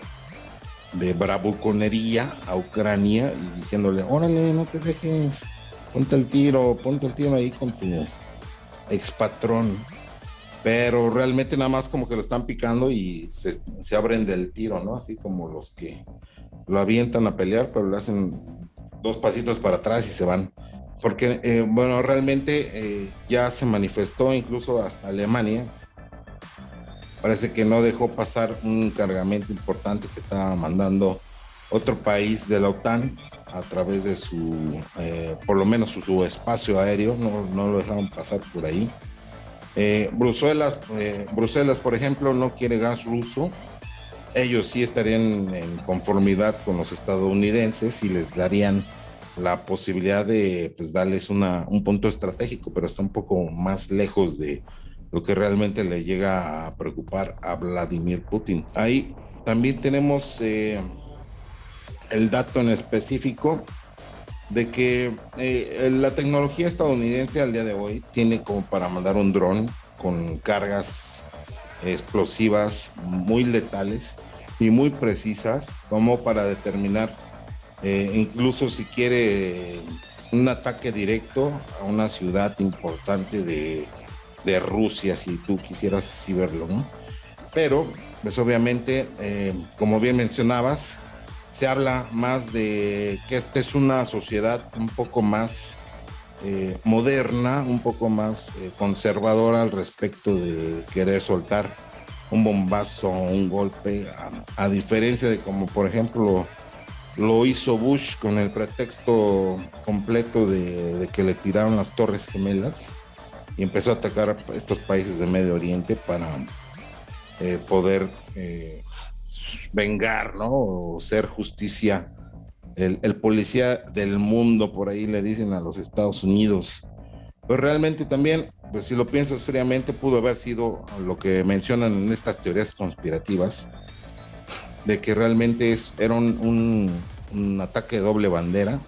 de bravuconería a Ucrania y diciéndole, órale, no te dejes, ponte el tiro, ponte el tiro ahí con tu expatrón. Pero realmente nada más como que lo están picando y se, se abren del tiro, ¿no? Así como los que lo avientan a pelear, pero le hacen dos pasitos para atrás y se van. Porque, eh, bueno, realmente eh, ya se manifestó incluso hasta Alemania. Parece que no dejó pasar un cargamento importante que estaba mandando otro país de la OTAN a través de su, eh, por lo menos su, espacio aéreo, no, no, lo dejaron pasar por ahí. Bruselas, Bruselas, por ejemplo, no quiere gas ruso, ellos sí estarían en conformidad con los estadounidenses y les darían la posibilidad de pues, darles una, un punto estratégico, pero está un poco más lejos de lo que realmente le llega a preocupar a Vladimir Putin. Ahí también tenemos eh, el dato en específico de que eh, la tecnología estadounidense al día de hoy tiene como para mandar un dron con cargas explosivas muy letales y muy precisas como para determinar eh, incluso si quiere un ataque directo a una ciudad importante de, de Rusia, si tú quisieras así verlo. Pero, pues obviamente, eh, como bien mencionabas, se habla más de que esta es una sociedad un poco más eh, moderna, un poco más conservadora al respecto de querer soltar un bombazo o un golpe, a, diferencia de como por ejemplo lo hizo Bush con el pretexto completo de, que le tiraron las torres gemelas y empezó a atacar a estos países de Medio Oriente para eh, poder eh, vengar, ¿no? O ser justicia. El, el, policía del mundo, por ahí le dicen a los Estados Unidos. Pero realmente también pues si lo piensas fríamente, pudo haber sido lo que mencionan en estas teorías conspirativas, de que realmente es, era un, ataque de doble bandera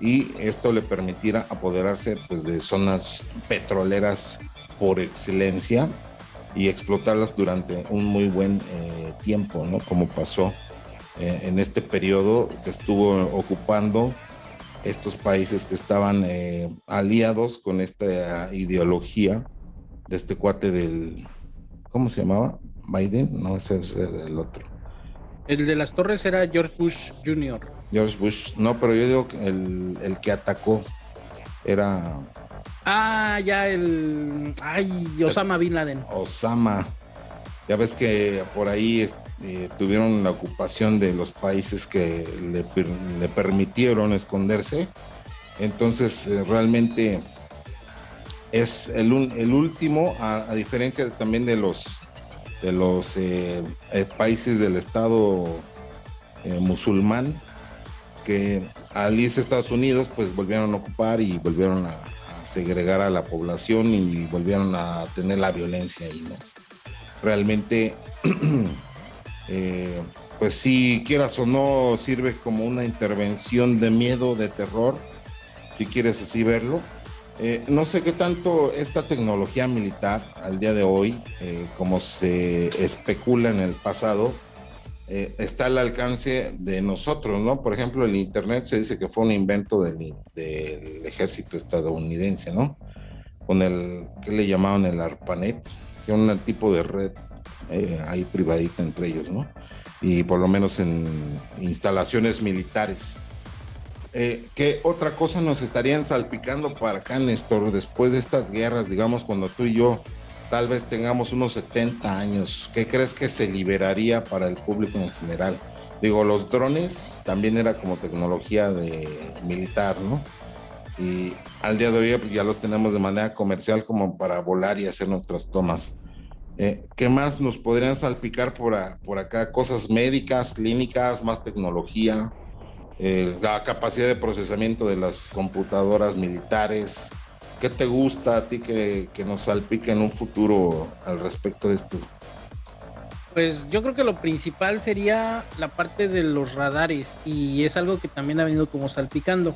y esto le permitiera apoderarse pues, de zonas petroleras por excelencia y explotarlas durante un muy buen eh, tiempo, ¿no? Como pasó eh, en este periodo que estuvo ocupando estos países que estaban eh, aliados con esta ideología de este cuate del, ¿cómo se llamaba? Biden, no, ese es el otro. El de las torres era George Bush Jr. George Bush, no, pero yo digo que el, el que atacó era... Ah, ya el... Ay, Osama Bin Laden. Osama. Ya ves que por ahí eh, tuvieron la ocupación de los países que le, permitieron esconderse. Entonces, eh, realmente es el, último, a, diferencia también de los, de los eh, países del Estado musulmán, que al irse a Estados Unidos, pues volvieron a ocupar y volvieron a, segregar a la población y volvieron a tener la violencia ahí, ¿no? Realmente Eh, pues si quieras o no, sirve como una intervención de miedo, de terror, si quieres así verlo. Eh, no sé qué tanto esta tecnología militar al día de hoy, eh, como se especula en el pasado, está al alcance de nosotros, ¿no? Por ejemplo, el Internet se dice que fue un invento del, ejército estadounidense, ¿no? Con el, que le llamaban el ARPANET, que es un tipo de red eh, ahí privadita entre ellos, ¿no? Y por lo menos en instalaciones militares. Eh, ¿Qué otra cosa nos estarían salpicando para acá, Néstor, después de estas guerras, digamos, cuando tú y yo tal vez tengamos unos 70 años? ¿Qué crees que se liberaría para el público en general? Digo, los drones también era como tecnología de militar, ¿no? Y al día de hoy pues, ya los tenemos de manera comercial como para volar y hacer nuestras tomas. Eh, ¿Qué más nos podrían salpicar por, por acá? Cosas médicas, clínicas, más tecnología, eh, la capacidad de procesamiento de las computadoras militares. ¿Qué te gusta a ti que, que nos salpique en un futuro al respecto de esto? Pues yo creo que lo principal sería la parte de los radares y es algo que también ha venido como salpicando.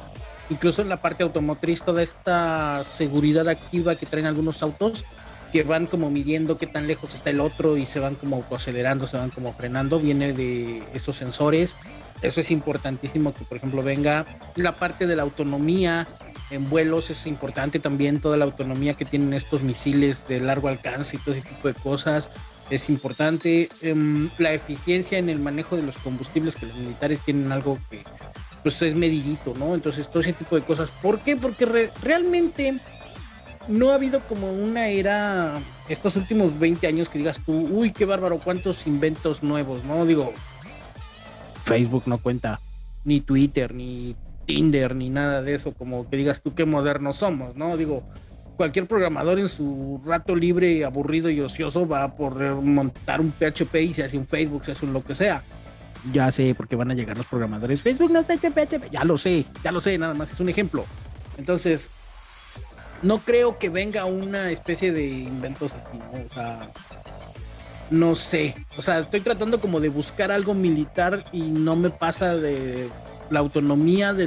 Incluso en la parte automotriz, toda esta seguridad activa que traen algunos autos que van como midiendo qué tan lejos está el otro y se van como acelerando, se van como frenando, viene de esos sensores. Eso es importantísimo que, por ejemplo, venga la parte de la autonomía en vuelos, es importante también toda la autonomía que tienen estos misiles de largo alcance y todo ese tipo de cosas es importante. Em, la eficiencia en el manejo de los combustibles, que los militares tienen algo que pues es medidito, ¿no? Entonces, todo ese tipo de cosas. ¿Por qué? Porque realmente no ha habido como una era, estos últimos 20 años que digas tú, uy, qué bárbaro, cuántos inventos nuevos, ¿no? Digo, Facebook no cuenta, ni Twitter, ni Tinder, ni nada de eso, como que digas tú qué modernos somos, ¿no? Digo, cualquier programador en su rato libre, aburrido y ocioso va a poder montar un PHP y se hace un Facebook, se hace un lo que sea. Ya sé, porque van a llegar los programadores. Facebook no está hecho PHP. Ya lo sé, ya lo sé, nada más es un ejemplo. Entonces, no creo que venga una especie de inventos así, ¿no? O sea, no sé. O sea, estoy tratando como de buscar algo militar y no me pasa de la autonomía de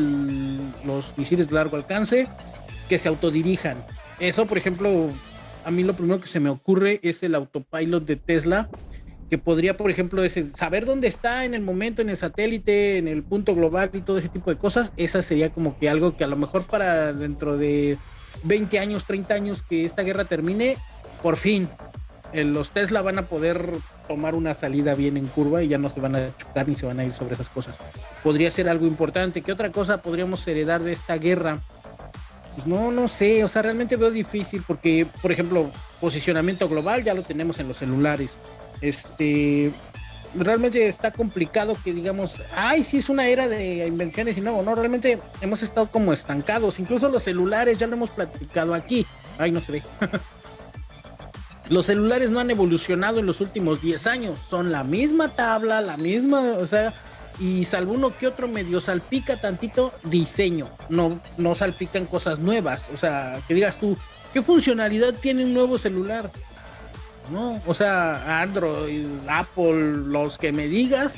los misiles de largo alcance que se autodirijan. Eso, por ejemplo, a mí lo primero que se me ocurre es el autopilot de Tesla, que podría, por ejemplo, saber dónde está en el momento, en el satélite, en el punto global y todo ese tipo de cosas. Esa sería como que algo que a lo mejor para dentro de 20 años, 30 años que esta guerra termine, por fin los Tesla van a poder tomar una salida bien en curva y ya no se van a chocar ni se van a ir sobre esas cosas. Podría ser algo importante. ¿Qué otra cosa podríamos heredar de esta guerra? Pues no, no sé, o sea, realmente veo difícil porque, por ejemplo, posicionamiento global ya lo tenemos en los celulares. Este, realmente está complicado que digamos, ay, sí es una era de invenciones y no, no, realmente hemos estado como estancados, incluso los celulares, ya lo hemos platicado aquí, ay, no se ve. los celulares no han evolucionado en los últimos 10 años, son la misma tabla, la misma, o sea, y salvo uno que otro medio salpica tantito diseño, no, no salpican cosas nuevas, o sea, que digas tú, ¿qué funcionalidad tiene un nuevo celular? No, o sea, Android, Apple, los que me digas,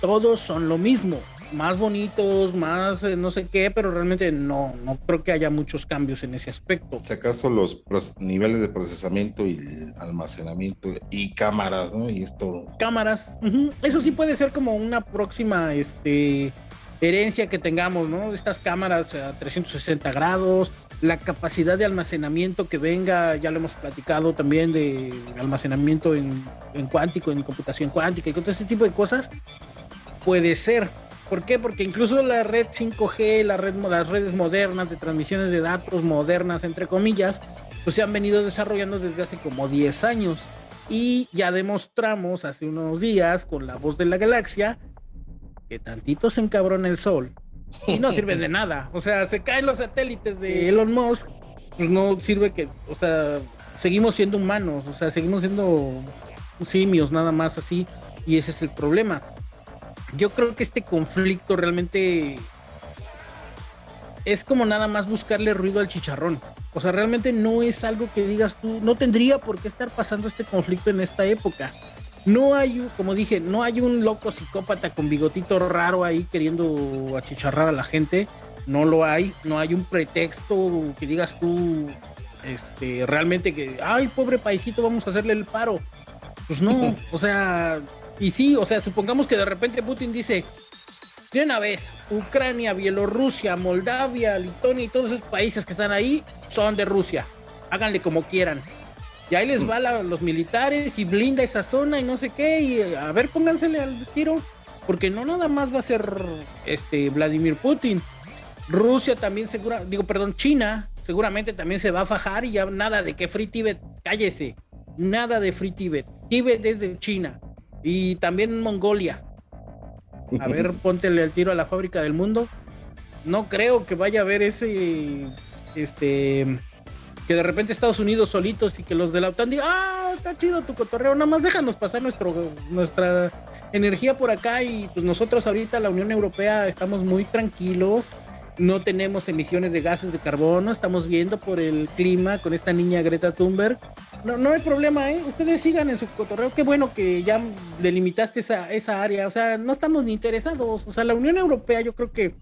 todos son lo mismo más bonitos, más eh, no sé qué, pero realmente no, no creo que haya muchos cambios en ese aspecto. Si acaso los niveles de procesamiento y almacenamiento y cámaras, ¿no? Y esto. Cámaras, eso sí puede ser como una próxima, este herencia que tengamos, ¿no? Estas cámaras a 360 grados, la capacidad de almacenamiento que venga, ya lo hemos platicado también de almacenamiento en, en cuántico, en computación cuántica y todo ese tipo de cosas, puede ser. ¿Por qué? Porque incluso la red 5G, la red, las redes modernas de transmisiones de datos modernas, entre comillas, pues se han venido desarrollando desde hace como 10 años. Y ya demostramos hace unos días con la voz de la galaxia que tantito se encabrona el sol y no sirve de nada. O sea, se caen los satélites de Elon Musk, pues no sirve que, o sea, seguimos siendo humanos, o sea, seguimos siendo simios nada más así. Y ese es el problema yo creo que este conflicto realmente es como nada más buscarle ruido al chicharrón. O sea, realmente no es algo que digas tú, no tendría por qué estar pasando este conflicto en esta época. No hay, como dije, no hay un loco psicópata con bigotito raro ahí queriendo achicharrar a la gente. No lo hay, no hay un pretexto que digas tú, este, realmente que, ay, pobre paisito, vamos a hacerle el paro. Pues no, o sea, y sí, o sea, supongamos que de repente Putin dice, de una vez, Ucrania, Bielorrusia, Moldavia, Lituania y todos esos países que están ahí son de Rusia. Háganle como quieran. Y ahí les va los militares y blinda esa zona y no sé qué. Y a ver, póngansele al tiro. Porque no nada más va a ser este Vladimir Putin. Rusia también segura, digo, perdón, China seguramente también se va a fajar y ya nada de que Free Tibet, cállese. Nada de Free Tibet. Tibet es de China. Y también Mongolia. A ver, póntele el tiro a la fábrica del mundo. No creo que vaya a haber ese. Este. Que de repente Estados Unidos solitos y que los de la OTAN digan, ah, está chido tu cotorreo, nada más déjanos pasar nuestro, nuestra energía por acá y pues nosotros ahorita la Unión Europea estamos muy tranquilos no tenemos emisiones de gases de carbono, estamos viendo por el clima con esta niña Greta Thunberg. No, no hay problema, ¿eh? Ustedes sigan en su cotorreo. Qué bueno que ya delimitaste esa, esa área. O sea, no estamos ni interesados. O sea, la Unión Europea yo creo que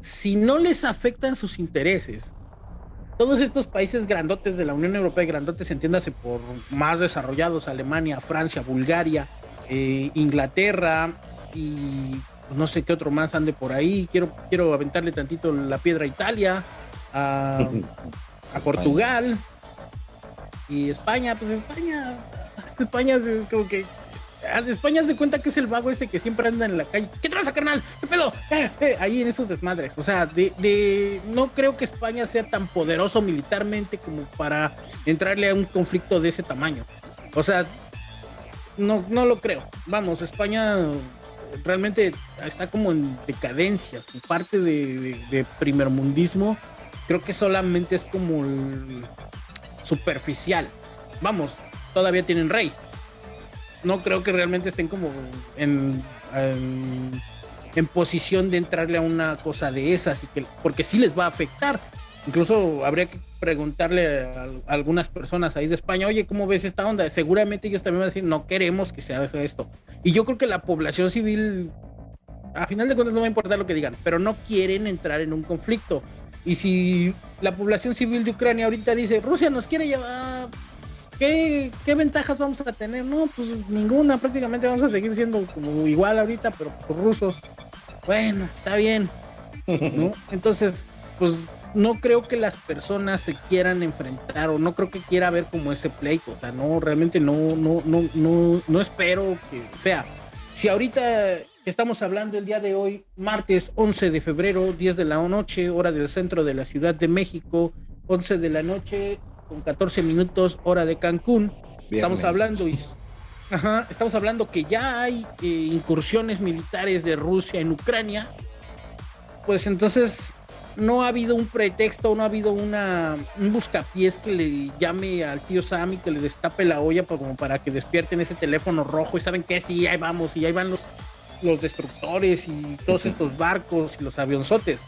si no les afectan sus intereses, todos estos países grandotes de la Unión Europea, grandotes entiéndase por más desarrollados, Alemania, Francia, Bulgaria, eh, Inglaterra y pues, no sé qué otro más ande por ahí. Quiero, quiero aventarle tantito la piedra a Italia, a, Portugal y España. Pues España, España es como que España se cuenta que es el vago ese que siempre anda en la calle. ¿Qué traza, carnal? ¿Qué pedo? Eh, eh, ahí en esos desmadres. O sea, de, de, no creo que España sea tan poderoso militarmente como para entrarle a un conflicto de ese tamaño. O sea, no, no lo creo. Vamos, España realmente está como en decadencia. Su parte de, de, primermundismo creo que solamente es como superficial. Vamos, todavía tienen rey. No creo que realmente estén como en, en, posición de entrarle a una cosa de esas, porque sí les va a afectar. Incluso habría que preguntarle a, algunas personas ahí de España, oye, ¿cómo ves esta onda? Seguramente ellos también van a decir, no queremos que se haga esto. Y yo creo que la población civil, a final de cuentas no va a importar lo que digan, pero no quieren entrar en un conflicto. Y si la población civil de Ucrania ahorita dice, Rusia nos quiere llevar, ¿qué, qué ventajas vamos a tener? No, pues ninguna, prácticamente vamos a seguir siendo como igual ahorita, pero por rusos. Bueno, está bien. Entonces, pues no creo que las personas se quieran enfrentar o no creo que quiera ver como ese pleito. O sea, no, realmente no, no, no, no, no espero que sea. Si ahorita estamos hablando el día de hoy, martes 11 de febrero, 10 de la noche, hora del centro de la Ciudad de México, 11 de la noche con 14 minutos, hora de Cancún. Estamos hablando y Ajá, estamos hablando que ya hay eh, incursiones militares de Rusia en Ucrania. Pues entonces no ha habido un pretexto, no ha habido una, un buscapiés que le llame al tío Sammy, que le destape la olla como para que despierten ese teléfono rojo y saben que sí, ahí vamos, y ahí van los, los destructores y todos estos barcos y los avionzotes.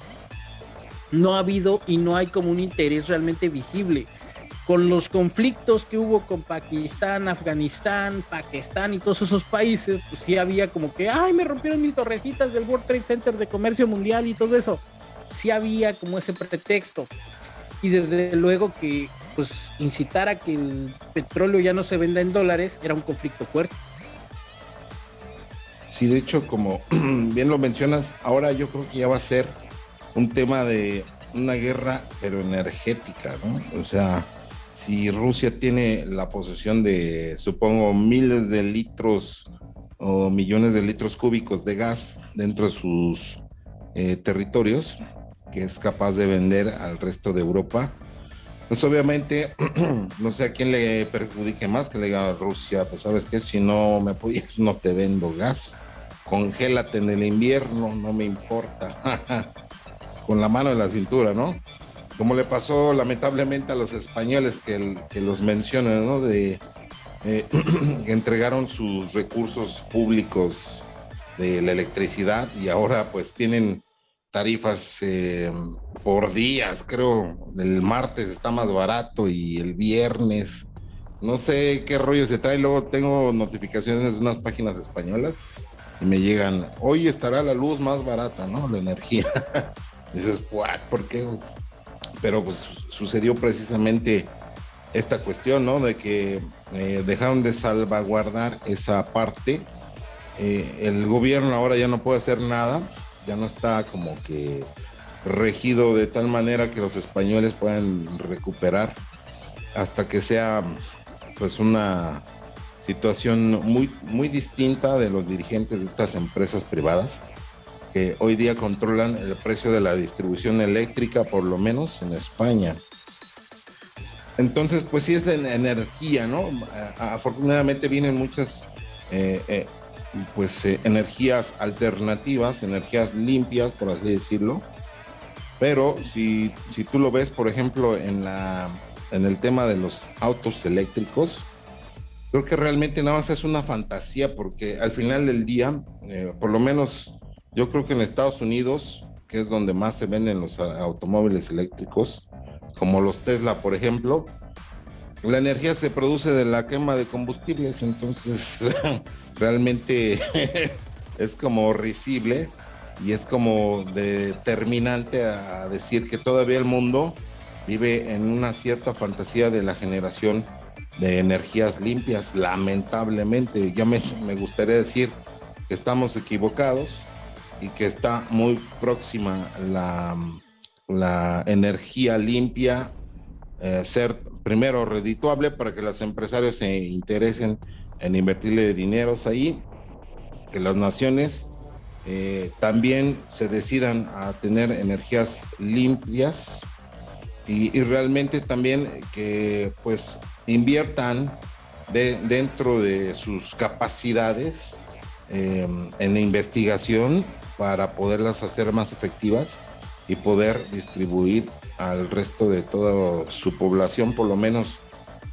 No ha habido y no hay como un interés realmente visible. Con los conflictos que hubo con Pakistán, Afganistán, Pakistán y todos esos países, pues sí había como que, ay, me rompieron mis torrecitas del World Trade Center de Comercio Mundial y todo eso sí había como ese pretexto. Y desde luego que pues incitar a que el petróleo ya no se venda en dólares era un conflicto fuerte. Sí, de hecho, como bien lo mencionas, ahora yo creo que ya va a ser un tema de una guerra, pero energética. O sea, si Rusia tiene la posesión de, supongo, miles de litros o millones de litros cúbicos de gas dentro de sus eh, territorios, que es capaz de vender al resto de Europa. Pues obviamente, no sé a quién le perjudique más que le diga a Rusia, pues sabes que si no me apoyas, no te vendo gas. Congélate en el invierno, no me importa. Con la mano en la cintura, ¿no? Como le pasó lamentablemente a los españoles que, que los mencionan, ¿no? De eh, entregaron sus recursos públicos de la electricidad y ahora pues tienen tarifas eh, por días, creo. El martes está más barato y el viernes. No sé qué rollo se trae. Luego tengo notificaciones de unas páginas españolas y me llegan, hoy estará la luz más barata, ¿no? La energía. dices, ¿por qué? Pero pues sucedió precisamente esta cuestión, ¿no? De que eh, dejaron de salvaguardar esa parte. Eh, el gobierno ahora ya no puede hacer nada ya no está como que regido de tal manera que los españoles puedan recuperar hasta que sea pues una situación muy, muy distinta de los dirigentes de estas empresas privadas que hoy día controlan el precio de la distribución eléctrica, por lo menos en España. Entonces, pues sí es de energía, ¿no? Afortunadamente vienen muchas eh, eh, pues eh, energías alternativas, energías limpias, por así decirlo. Pero si, si tú lo ves, por ejemplo, en, la, en el tema de los autos eléctricos, creo que realmente nada más es una fantasía porque al final del día, eh, por lo menos yo creo que en Estados Unidos, que es donde más se venden los automóviles eléctricos, como los Tesla, por ejemplo, la energía se produce de la quema de combustibles, entonces realmente es como risible y es como determinante a decir que todavía el mundo vive en una cierta fantasía de la generación de energías limpias, lamentablemente. Ya me, me gustaría decir que estamos equivocados y que está muy próxima la, la energía limpia eh, ser primero redituable para que los empresarios se interesen en invertirle dineros ahí, que las naciones eh, también se decidan a tener energías limpias y, realmente también que pues inviertan de, dentro de sus capacidades eh, en investigación para poderlas hacer más efectivas y poder distribuir al resto de toda su población, por lo menos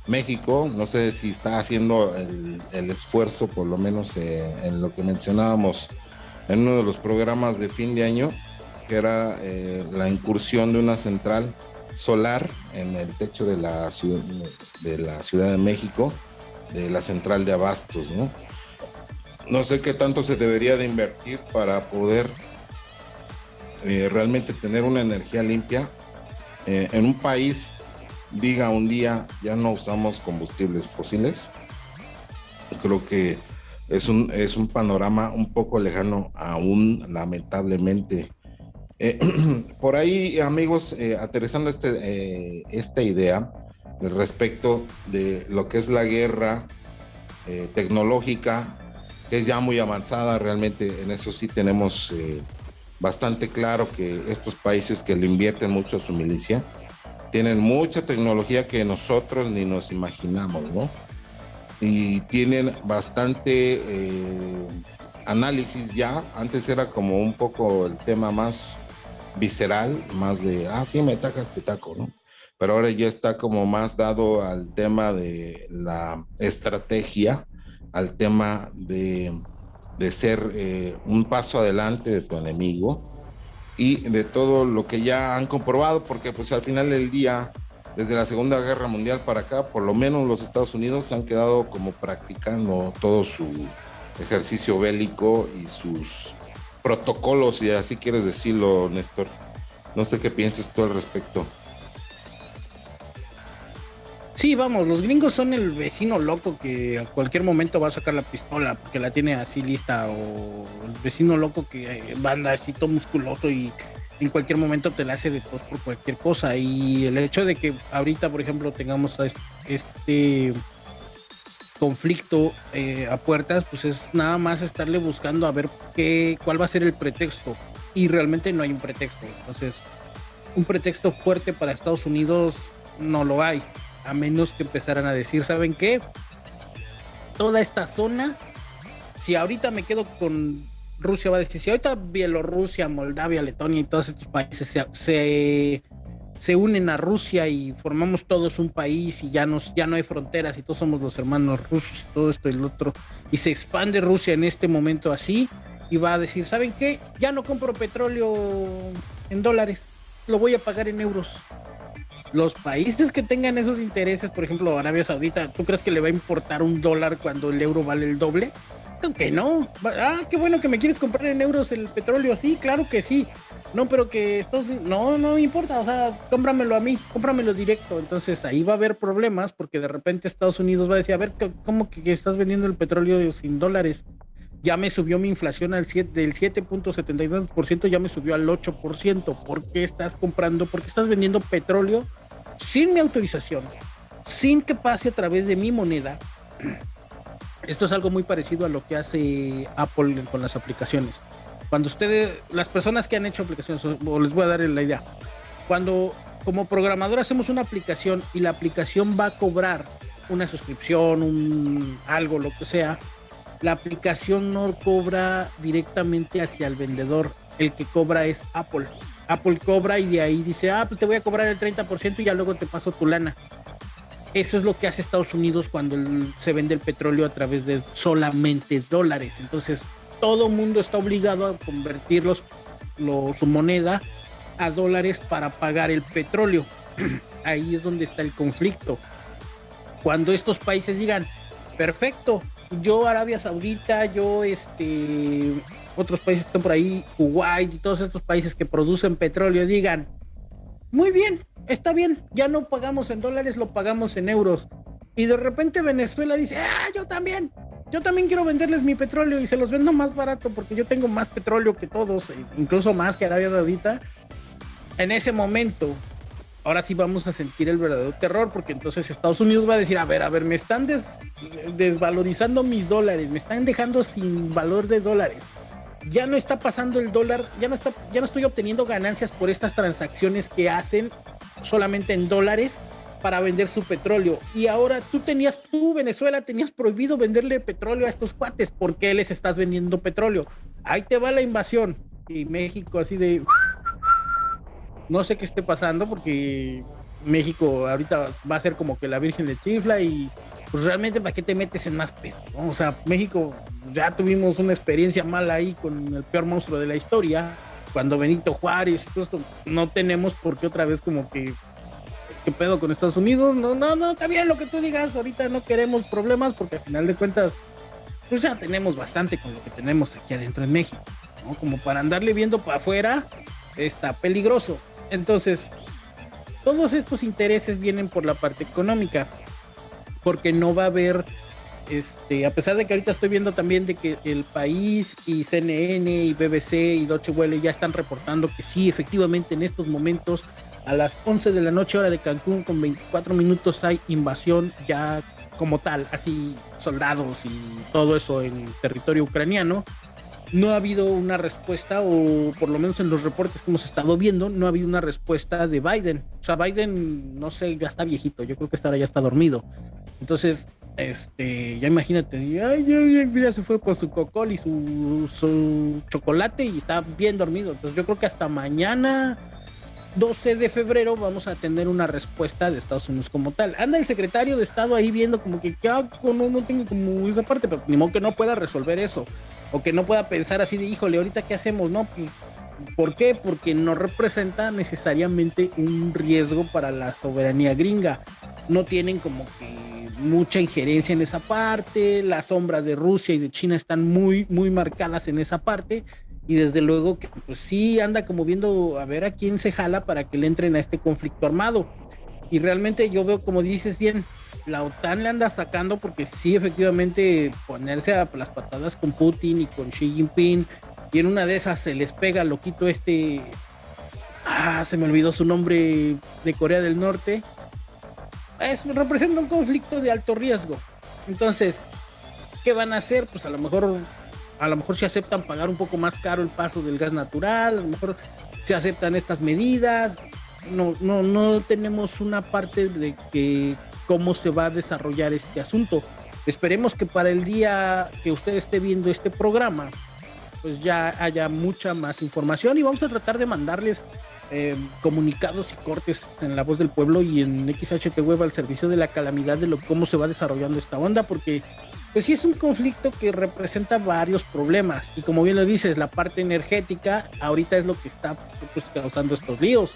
México, no sé si está haciendo el, esfuerzo, por lo menos eh, en lo que mencionábamos en uno de los programas de fin de año, que era eh, la incursión de una central solar en el techo de la, ciudad, de la Ciudad de México, de la central de abastos, ¿no? No sé qué tanto se debería de invertir para poder eh, realmente tener una energía limpia en un país diga un día ya no usamos combustibles fósiles. Creo que es un, es un panorama un poco lejano aún, lamentablemente. Eh, por ahí, amigos, aterrizando este, esta idea respecto de lo que es la guerra tecnológica, que es ya muy avanzada, realmente en eso sí tenemos bastante claro que estos países que le invierten mucho a su milicia tienen mucha tecnología que nosotros ni nos imaginamos, ¿no? Y tienen bastante eh, análisis ya. Antes era como un poco el tema más visceral, más de, ah, sí, me tacas, te taco, ¿no? Pero ahora ya está como más dado al tema de la estrategia, al tema de de ser eh, un paso adelante de tu enemigo y de todo lo que ya han comprobado, porque pues al final del día, desde la Segunda Guerra Mundial para acá, por lo menos los Estados Unidos han quedado como practicando todo su ejercicio bélico y sus protocolos, si así quieres decirlo, Néstor. No sé qué piensas tú al respecto. Sí, vamos, los gringos son el vecino loco que a cualquier momento va a sacar la pistola porque la tiene así lista o el vecino loco que eh, va a así todo musculoso y en cualquier momento te la hace de tos por cualquier cosa. Y el hecho de que ahorita, por ejemplo, tengamos este conflicto eh, a puertas, pues es nada más estarle buscando a ver qué, cuál va a ser el pretexto. Y realmente no hay un pretexto. Entonces, un pretexto fuerte para Estados Unidos no lo hay a menos que empezaran a decir, ¿saben qué? Toda esta zona, si ahorita me quedo con Rusia, va a decir, si ahorita Bielorrusia, Moldavia, Letonia y todos estos países se, se, unen a Rusia y formamos todos un país y ya, nos, ya no hay fronteras y todos somos los hermanos rusos y todo esto y el otro, y se expande Rusia en este momento así, y va a decir, ¿saben qué? Ya no compro petróleo en dólares, lo voy a pagar en euros los países que tengan esos intereses, por ejemplo Arabia Saudita, ¿tú crees que le va a importar un dólar cuando el euro vale el doble? Que no. Ah, qué bueno que me quieres comprar en euros el petróleo. Sí, claro que sí. No, pero que estos no, no importa. O sea, cómpramelo a mí, cómpramelo directo. Entonces ahí va a haber problemas porque de repente Estados Unidos va a decir, a ver, ¿cómo que estás vendiendo el petróleo sin dólares? Ya me subió mi inflación al 7, del 7.72%, ya me subió al 8%. ¿Por qué estás comprando? Porque estás vendiendo petróleo sin mi autorización, sin que pase a través de mi moneda. Esto es algo muy parecido a lo que hace Apple con las aplicaciones. Cuando ustedes, las personas que han hecho aplicaciones, o les voy a dar la idea, cuando como programador hacemos una aplicación y la aplicación va a cobrar una suscripción, un algo, lo que sea, la aplicación no cobra directamente hacia el vendedor, el que cobra es Apple. Apple cobra y de ahí dice, ah, pues te voy a cobrar el 30% y ya luego te paso tu lana. Eso es lo que hace Estados Unidos cuando se vende el petróleo a través de solamente dólares. Entonces, todo mundo está obligado a convertirlos su moneda a dólares para pagar el petróleo. Ahí es donde está el conflicto. Cuando estos países digan, perfecto, yo Arabia Saudita, yo este, otros países que están por ahí, Kuwait y todos estos países que producen petróleo digan, muy bien, está bien, ya no pagamos en dólares, lo pagamos en euros. Y de repente Venezuela dice, ah, yo también, yo también quiero venderles mi petróleo y se los vendo más barato porque yo tengo más petróleo que todos, incluso más que Arabia Saudita. En ese momento, ahora sí vamos a sentir el verdadero terror porque entonces Estados Unidos va a decir, a ver, a ver, me están desvalorizando mis dólares, me están dejando sin valor de dólares. Ya no está pasando el dólar, ya no está, ya no estoy obteniendo ganancias por estas transacciones que hacen solamente en dólares para vender su petróleo. Y ahora tú tenías, tú Venezuela, tenías prohibido venderle petróleo a estos cuates. ¿Por qué les estás vendiendo petróleo? Ahí te va la invasión. Y México así de... No sé qué esté pasando porque México ahorita va a ser como que la Virgen le chifla y pues realmente para qué te metes en más pedo. O sea, México ya tuvimos una experiencia mala ahí con el peor monstruo de la historia. Cuando Benito Juárez todo esto, no tenemos por qué otra vez como que ¿qué pedo con Estados Unidos? No, no, no, está bien lo que tú digas, ahorita no queremos problemas porque al final de cuentas, pues ya tenemos bastante con lo que tenemos aquí adentro en México, ¿no? Como para andarle viendo para afuera, está peligroso. Entonces, todos estos intereses vienen por la parte económica, porque no va a haber, este, a pesar de que ahorita estoy viendo también de que el país y CNN y BBC y Deutsche Welle ya están reportando que sí, efectivamente en estos momentos a las 11 de la noche hora de Cancún con 24 minutos hay invasión ya como tal, así soldados y todo eso en territorio ucraniano. No ha habido una respuesta, o por lo menos en los reportes que hemos estado viendo, no ha habido una respuesta de Biden. O sea, Biden, no sé, ya está viejito, yo creo que ahora ya está dormido. Entonces, este, ya imagínate, ay, se fue por su cocol y su, su chocolate y está bien dormido. Entonces, yo creo que hasta mañana 12 de febrero vamos a tener una respuesta de Estados Unidos como tal. Anda el secretario de Estado ahí viendo como que ya no, no tengo como esa parte, pero ni modo que no pueda resolver eso. O que no pueda pensar así de, híjole, ahorita qué hacemos, ¿no? ¿Por qué? Porque no representa necesariamente un riesgo para la soberanía gringa. No tienen como que mucha injerencia en esa parte. Las sombras de Rusia y de China están muy, muy marcadas en esa parte y desde luego que pues sí anda como viendo a ver a quién se jala para que le entren a este conflicto armado. Y realmente yo veo, como dices bien, la OTAN le anda sacando porque sí, efectivamente, ponerse a las patadas con Putin y con Xi Jinping, y en una de esas se les pega loquito este, ah, se me olvidó su nombre, de Corea del Norte, es, representa un conflicto de alto riesgo. Entonces, ¿qué van a hacer? Pues a lo mejor a lo mejor se aceptan pagar un poco más caro el paso del gas natural, a lo mejor se aceptan estas medidas. No, no, no tenemos una parte de que cómo se va a desarrollar este asunto. Esperemos que para el día que usted esté viendo este programa, pues ya haya mucha más información y vamos a tratar de mandarles eh, comunicados y cortes en la voz del pueblo y en XHT Web al servicio de la calamidad de lo cómo se va desarrollando esta onda, porque pues sí es un conflicto que representa varios problemas. Y como bien lo dices, la parte energética ahorita es lo que está pues, causando estos líos.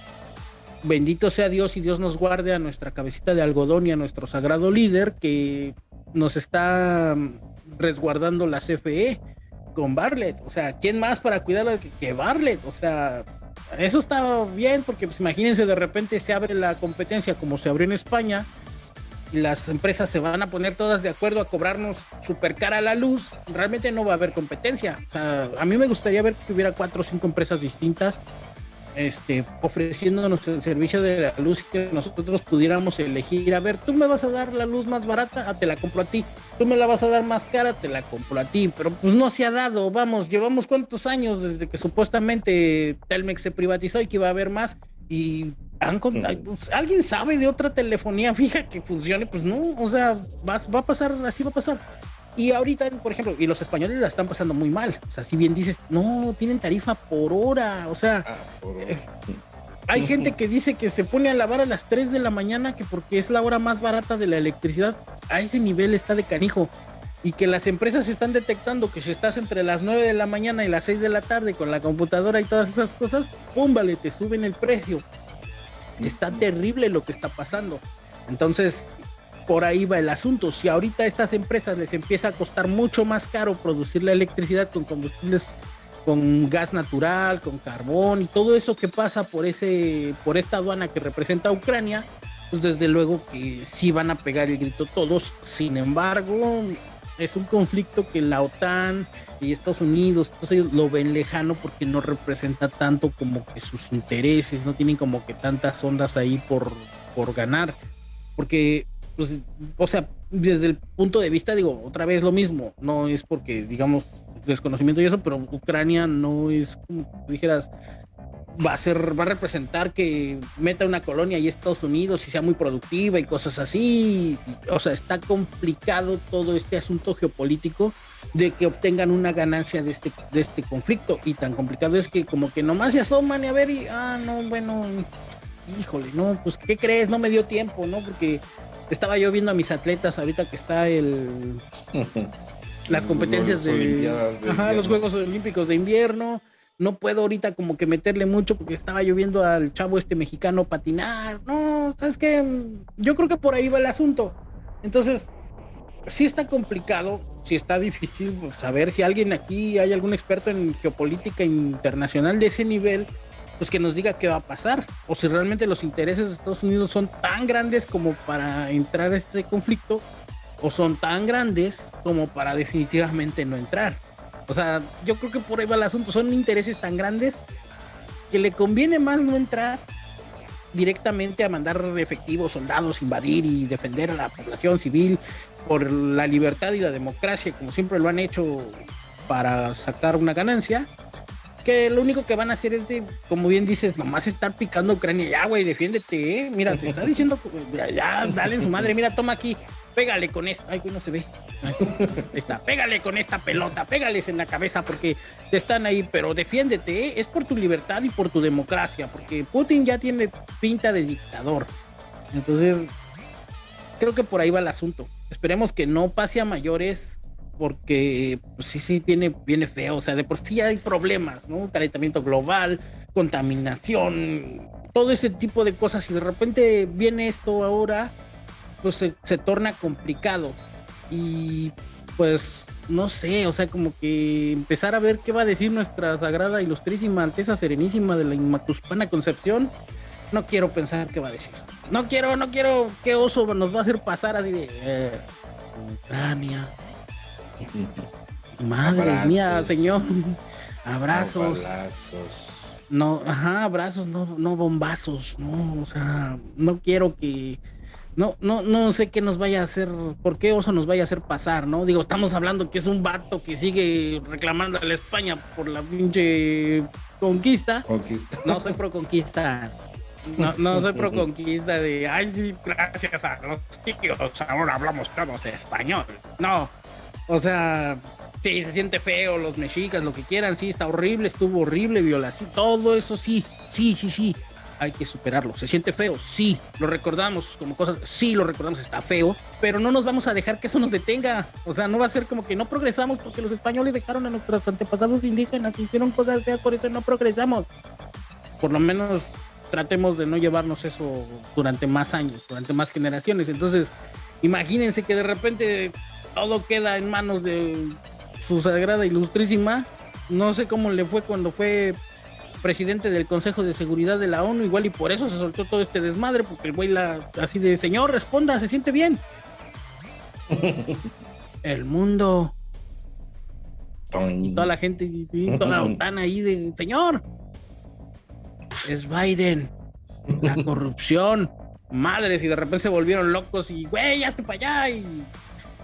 Bendito sea Dios y Dios nos guarde a nuestra cabecita de algodón y a nuestro sagrado líder que nos está resguardando la CFE con Barlet. O sea, ¿quién más para cuidarla que Barlet? O sea, eso está bien porque pues imagínense de repente se abre la competencia como se abrió en España las empresas se van a poner todas de acuerdo a cobrarnos súper cara la luz, realmente no va a haber competencia. a mí me gustaría ver que hubiera cuatro o cinco empresas distintas este, ofreciéndonos el servicio de la luz que nosotros pudiéramos elegir, a ver, tú me vas a dar la luz más barata, ah, te la compro a ti, tú me la vas a dar más cara, te la compro a ti, pero pues no se ha dado, vamos, llevamos cuántos años desde que supuestamente Telmex se privatizó y que iba a haber más. Y pues, alguien sabe de otra telefonía fija que funcione, pues no, o sea, va, va a pasar, así va a pasar. Y ahorita, por ejemplo, y los españoles la están pasando muy mal. O sea, si bien dices, no, tienen tarifa por hora. O sea, ah, eh, hay gente que dice que se pone a lavar a las 3 de la mañana que porque es la hora más barata de la electricidad. A ese nivel está de canijo. y que las empresas están detectando que si estás entre las 9 de la mañana y las 6 de la tarde con la computadora y todas esas cosas, ¡pum! Vale, te suben el precio. Está terrible lo que está pasando. Entonces, por ahí va el asunto. Si ahorita a estas empresas les empieza a costar mucho más caro producir la electricidad con combustibles con gas natural, con carbón y todo eso que pasa por ese por esta aduana que representa Ucrania, pues desde luego que sí van a pegar el grito todos. Sin embargo, es un conflicto que la OTAN y Estados Unidos lo ven lejano porque no representa tanto como que sus intereses, no tienen como que tantas ondas ahí por, por ganar. Porque, pues, o sea, desde el punto de vista, digo, otra vez lo mismo, no es porque, digamos, desconocimiento y eso, pero Ucrania no es como dijeras, va a ser, va a representar que meta una colonia y Estados Unidos y sea muy productiva y cosas así. O sea, está complicado todo este asunto geopolítico de que obtengan una ganancia de este, de este conflicto. Y tan complicado es que como que nomás se asoman y a ver y, ah, no, bueno, híjole, no, pues, ¿qué crees? No me dio tiempo, ¿no? Porque estaba yo viendo a mis atletas ahorita que está el... las competencias de, los Juegos Olímpicos de invierno no puedo ahorita como que meterle mucho porque estaba lloviendo al chavo este mexicano patinar. No, sabes que yo creo que por ahí va el asunto. Entonces, sí está complicado, sí está difícil saber si alguien aquí hay algún experto en geopolítica internacional de ese nivel, pues que nos diga qué va a pasar o si realmente los intereses de Estados Unidos son tan grandes como para entrar a este conflicto o son tan grandes como para definitivamente no entrar. O sea, yo creo que por ahí va el asunto. Son intereses tan grandes que le conviene más no entrar directamente a mandar efectivos, soldados, invadir y defender a la población civil por la libertad y la democracia, como siempre lo han hecho para sacar una ganancia, que lo único que van a hacer es de, como bien dices, nomás estar picando Ucrania, ya güey, defiéndete, ¿eh? mira, te está diciendo, ya, ya, dale su madre, mira, toma aquí, pégale con esta, ay, no se ve. Ahí está, pégale con esta pelota, pégales en la cabeza porque te están ahí, pero defiéndete, ¿eh? es por tu libertad y por tu democracia, porque Putin ya tiene pinta de dictador. Entonces, creo que por ahí va el asunto. Esperemos que no pase a mayores porque pues, sí, sí, tiene, viene feo, o sea, de por sí hay problemas, ¿no? Calentamiento global, contaminación, todo ese tipo de cosas y de repente viene esto ahora pues se, torna complicado. Y pues no sé, o sea, como que empezar a ver qué va a decir nuestra sagrada, ilustrísima, alteza serenísima de la Inmacuspana Concepción. No quiero pensar qué va a decir. No quiero, no quiero qué oso nos va a hacer pasar así de eh. Madre mía, señor. Abrazos. No, ajá, abrazos, no, no bombazos, no, o sea, no quiero que no, no, no sé qué nos vaya a hacer, por qué Oso nos vaya a hacer pasar, ¿no? Digo, estamos hablando que es un vato que sigue reclamando a la España por la pinche conquista. Conquista. No soy pro conquista. No, no soy pro conquista de, ay, sí, gracias a los tíos, ahora hablamos todos de español. No, o sea, sí, se siente feo, los mexicas, lo que quieran, sí, está horrible, estuvo horrible, violación, todo eso sí, sí, sí, sí hay que superarlo. ¿Se siente feo? Sí. ¿Lo recordamos como cosas? Sí, lo recordamos, está feo, pero no nos vamos a dejar que eso nos detenga. O sea, no va a ser como que no progresamos porque los españoles dejaron a nuestros antepasados indígenas, hicieron cosas feas, por eso no progresamos. Por lo menos tratemos de no llevarnos eso durante más años, durante más generaciones. Entonces, imagínense que de repente todo queda en manos de su sagrada ilustrísima. No sé cómo le fue cuando fue presidente del Consejo de Seguridad de la ONU, igual y por eso se soltó todo este desmadre, porque el güey la, así de, señor, responda, se siente bien. el mundo. toda la gente, toda la OTAN ahí de, señor, es Biden, la corrupción, madres, y de repente se volvieron locos y, güey, ya para allá, y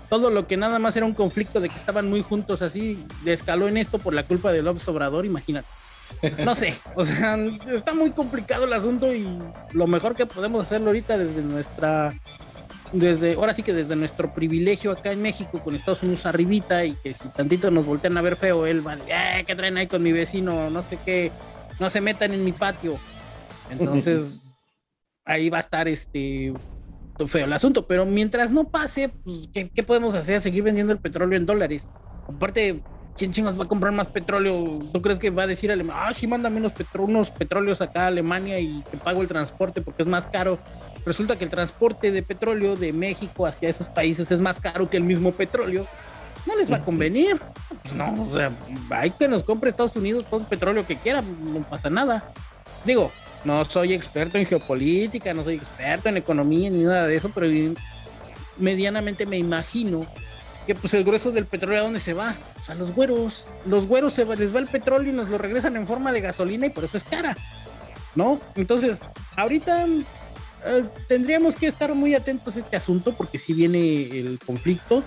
todo lo que nada más era un conflicto de que estaban muy juntos así, escaló en esto por la culpa de López Obrador, imagínate. No sé, o sea, está muy complicado el asunto y lo mejor que podemos hacerlo ahorita desde nuestra, desde, ahora sí que desde nuestro privilegio acá en México con Estados Unidos arribita y que si tantito nos voltean a ver feo, él va, eh, ¿qué traen ahí con mi vecino? No sé qué, no se metan en mi patio. Entonces, ahí va a estar este, feo el asunto, pero mientras no pase, pues, ¿qué, podemos hacer? Seguir vendiendo el petróleo en dólares. Aparte, ¿quién chingos va a comprar más petróleo? ¿Tú crees que va a decir Alemania, ah, sí, manda menos unos petróleos acá a Alemania y te pago el transporte porque es más caro? Resulta que el transporte de petróleo de México hacia esos países es más caro que el mismo petróleo. No les va a convenir. Pues no, o sea, hay que nos compre Estados Unidos todo el petróleo que quiera, no pasa nada. Digo, no soy experto en geopolítica, no soy experto en economía ni nada de eso, pero medianamente me imagino que pues el grueso del petróleo a dónde se va? O sea, los güeros. Los güeros se les va el petróleo y nos lo regresan en forma de gasolina y por eso es cara. ¿No? Entonces, ahorita eh, tendríamos que estar muy atentos a este asunto porque si viene el conflicto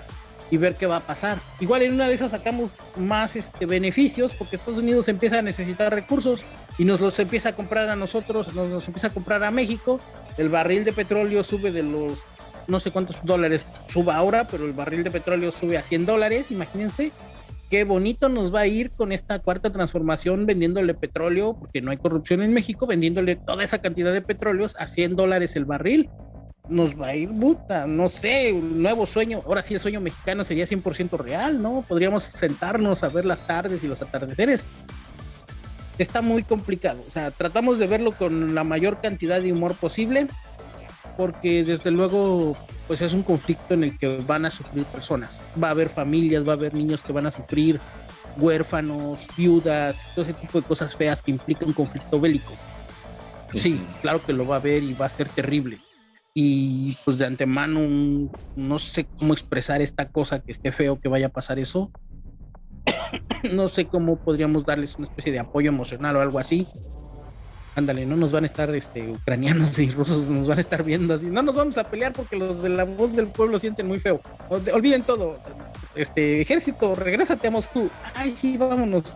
y ver qué va a pasar. Igual en una de esas sacamos más este, beneficios porque Estados Unidos empieza a necesitar recursos y nos los empieza a comprar a nosotros, nos los empieza a comprar a México. El barril de petróleo sube de los no sé cuántos dólares suba ahora, pero el barril de petróleo sube a 100 dólares, imagínense. Qué bonito nos va a ir con esta cuarta transformación vendiéndole petróleo, porque no hay corrupción en México, vendiéndole toda esa cantidad de petróleos a 100 dólares el barril. Nos va a ir puta, no sé, un nuevo sueño. Ahora sí, el sueño mexicano sería 100% real, ¿no? Podríamos sentarnos a ver las tardes y los atardeceres está muy complicado. O sea, tratamos de verlo con la mayor cantidad de humor posible, porque desde luego, pues es un conflicto en el que van a sufrir personas. Va a haber familias, va a haber niños que van a sufrir, huérfanos, viudas, todo ese tipo de cosas feas que implica un conflicto bélico. Sí, claro que lo va a haber y va a ser terrible. Y pues de antemano, no sé cómo expresar esta cosa que esté feo que vaya a pasar eso, no sé cómo podríamos darles una especie de apoyo emocional o algo así. Ándale, no nos van a estar este, ucranianos y rusos, nos van a estar viendo así. No nos vamos a pelear porque los de la voz del pueblo sienten muy feo. Olviden todo. Este ejército, regrésate a Moscú. Ay, sí, vámonos.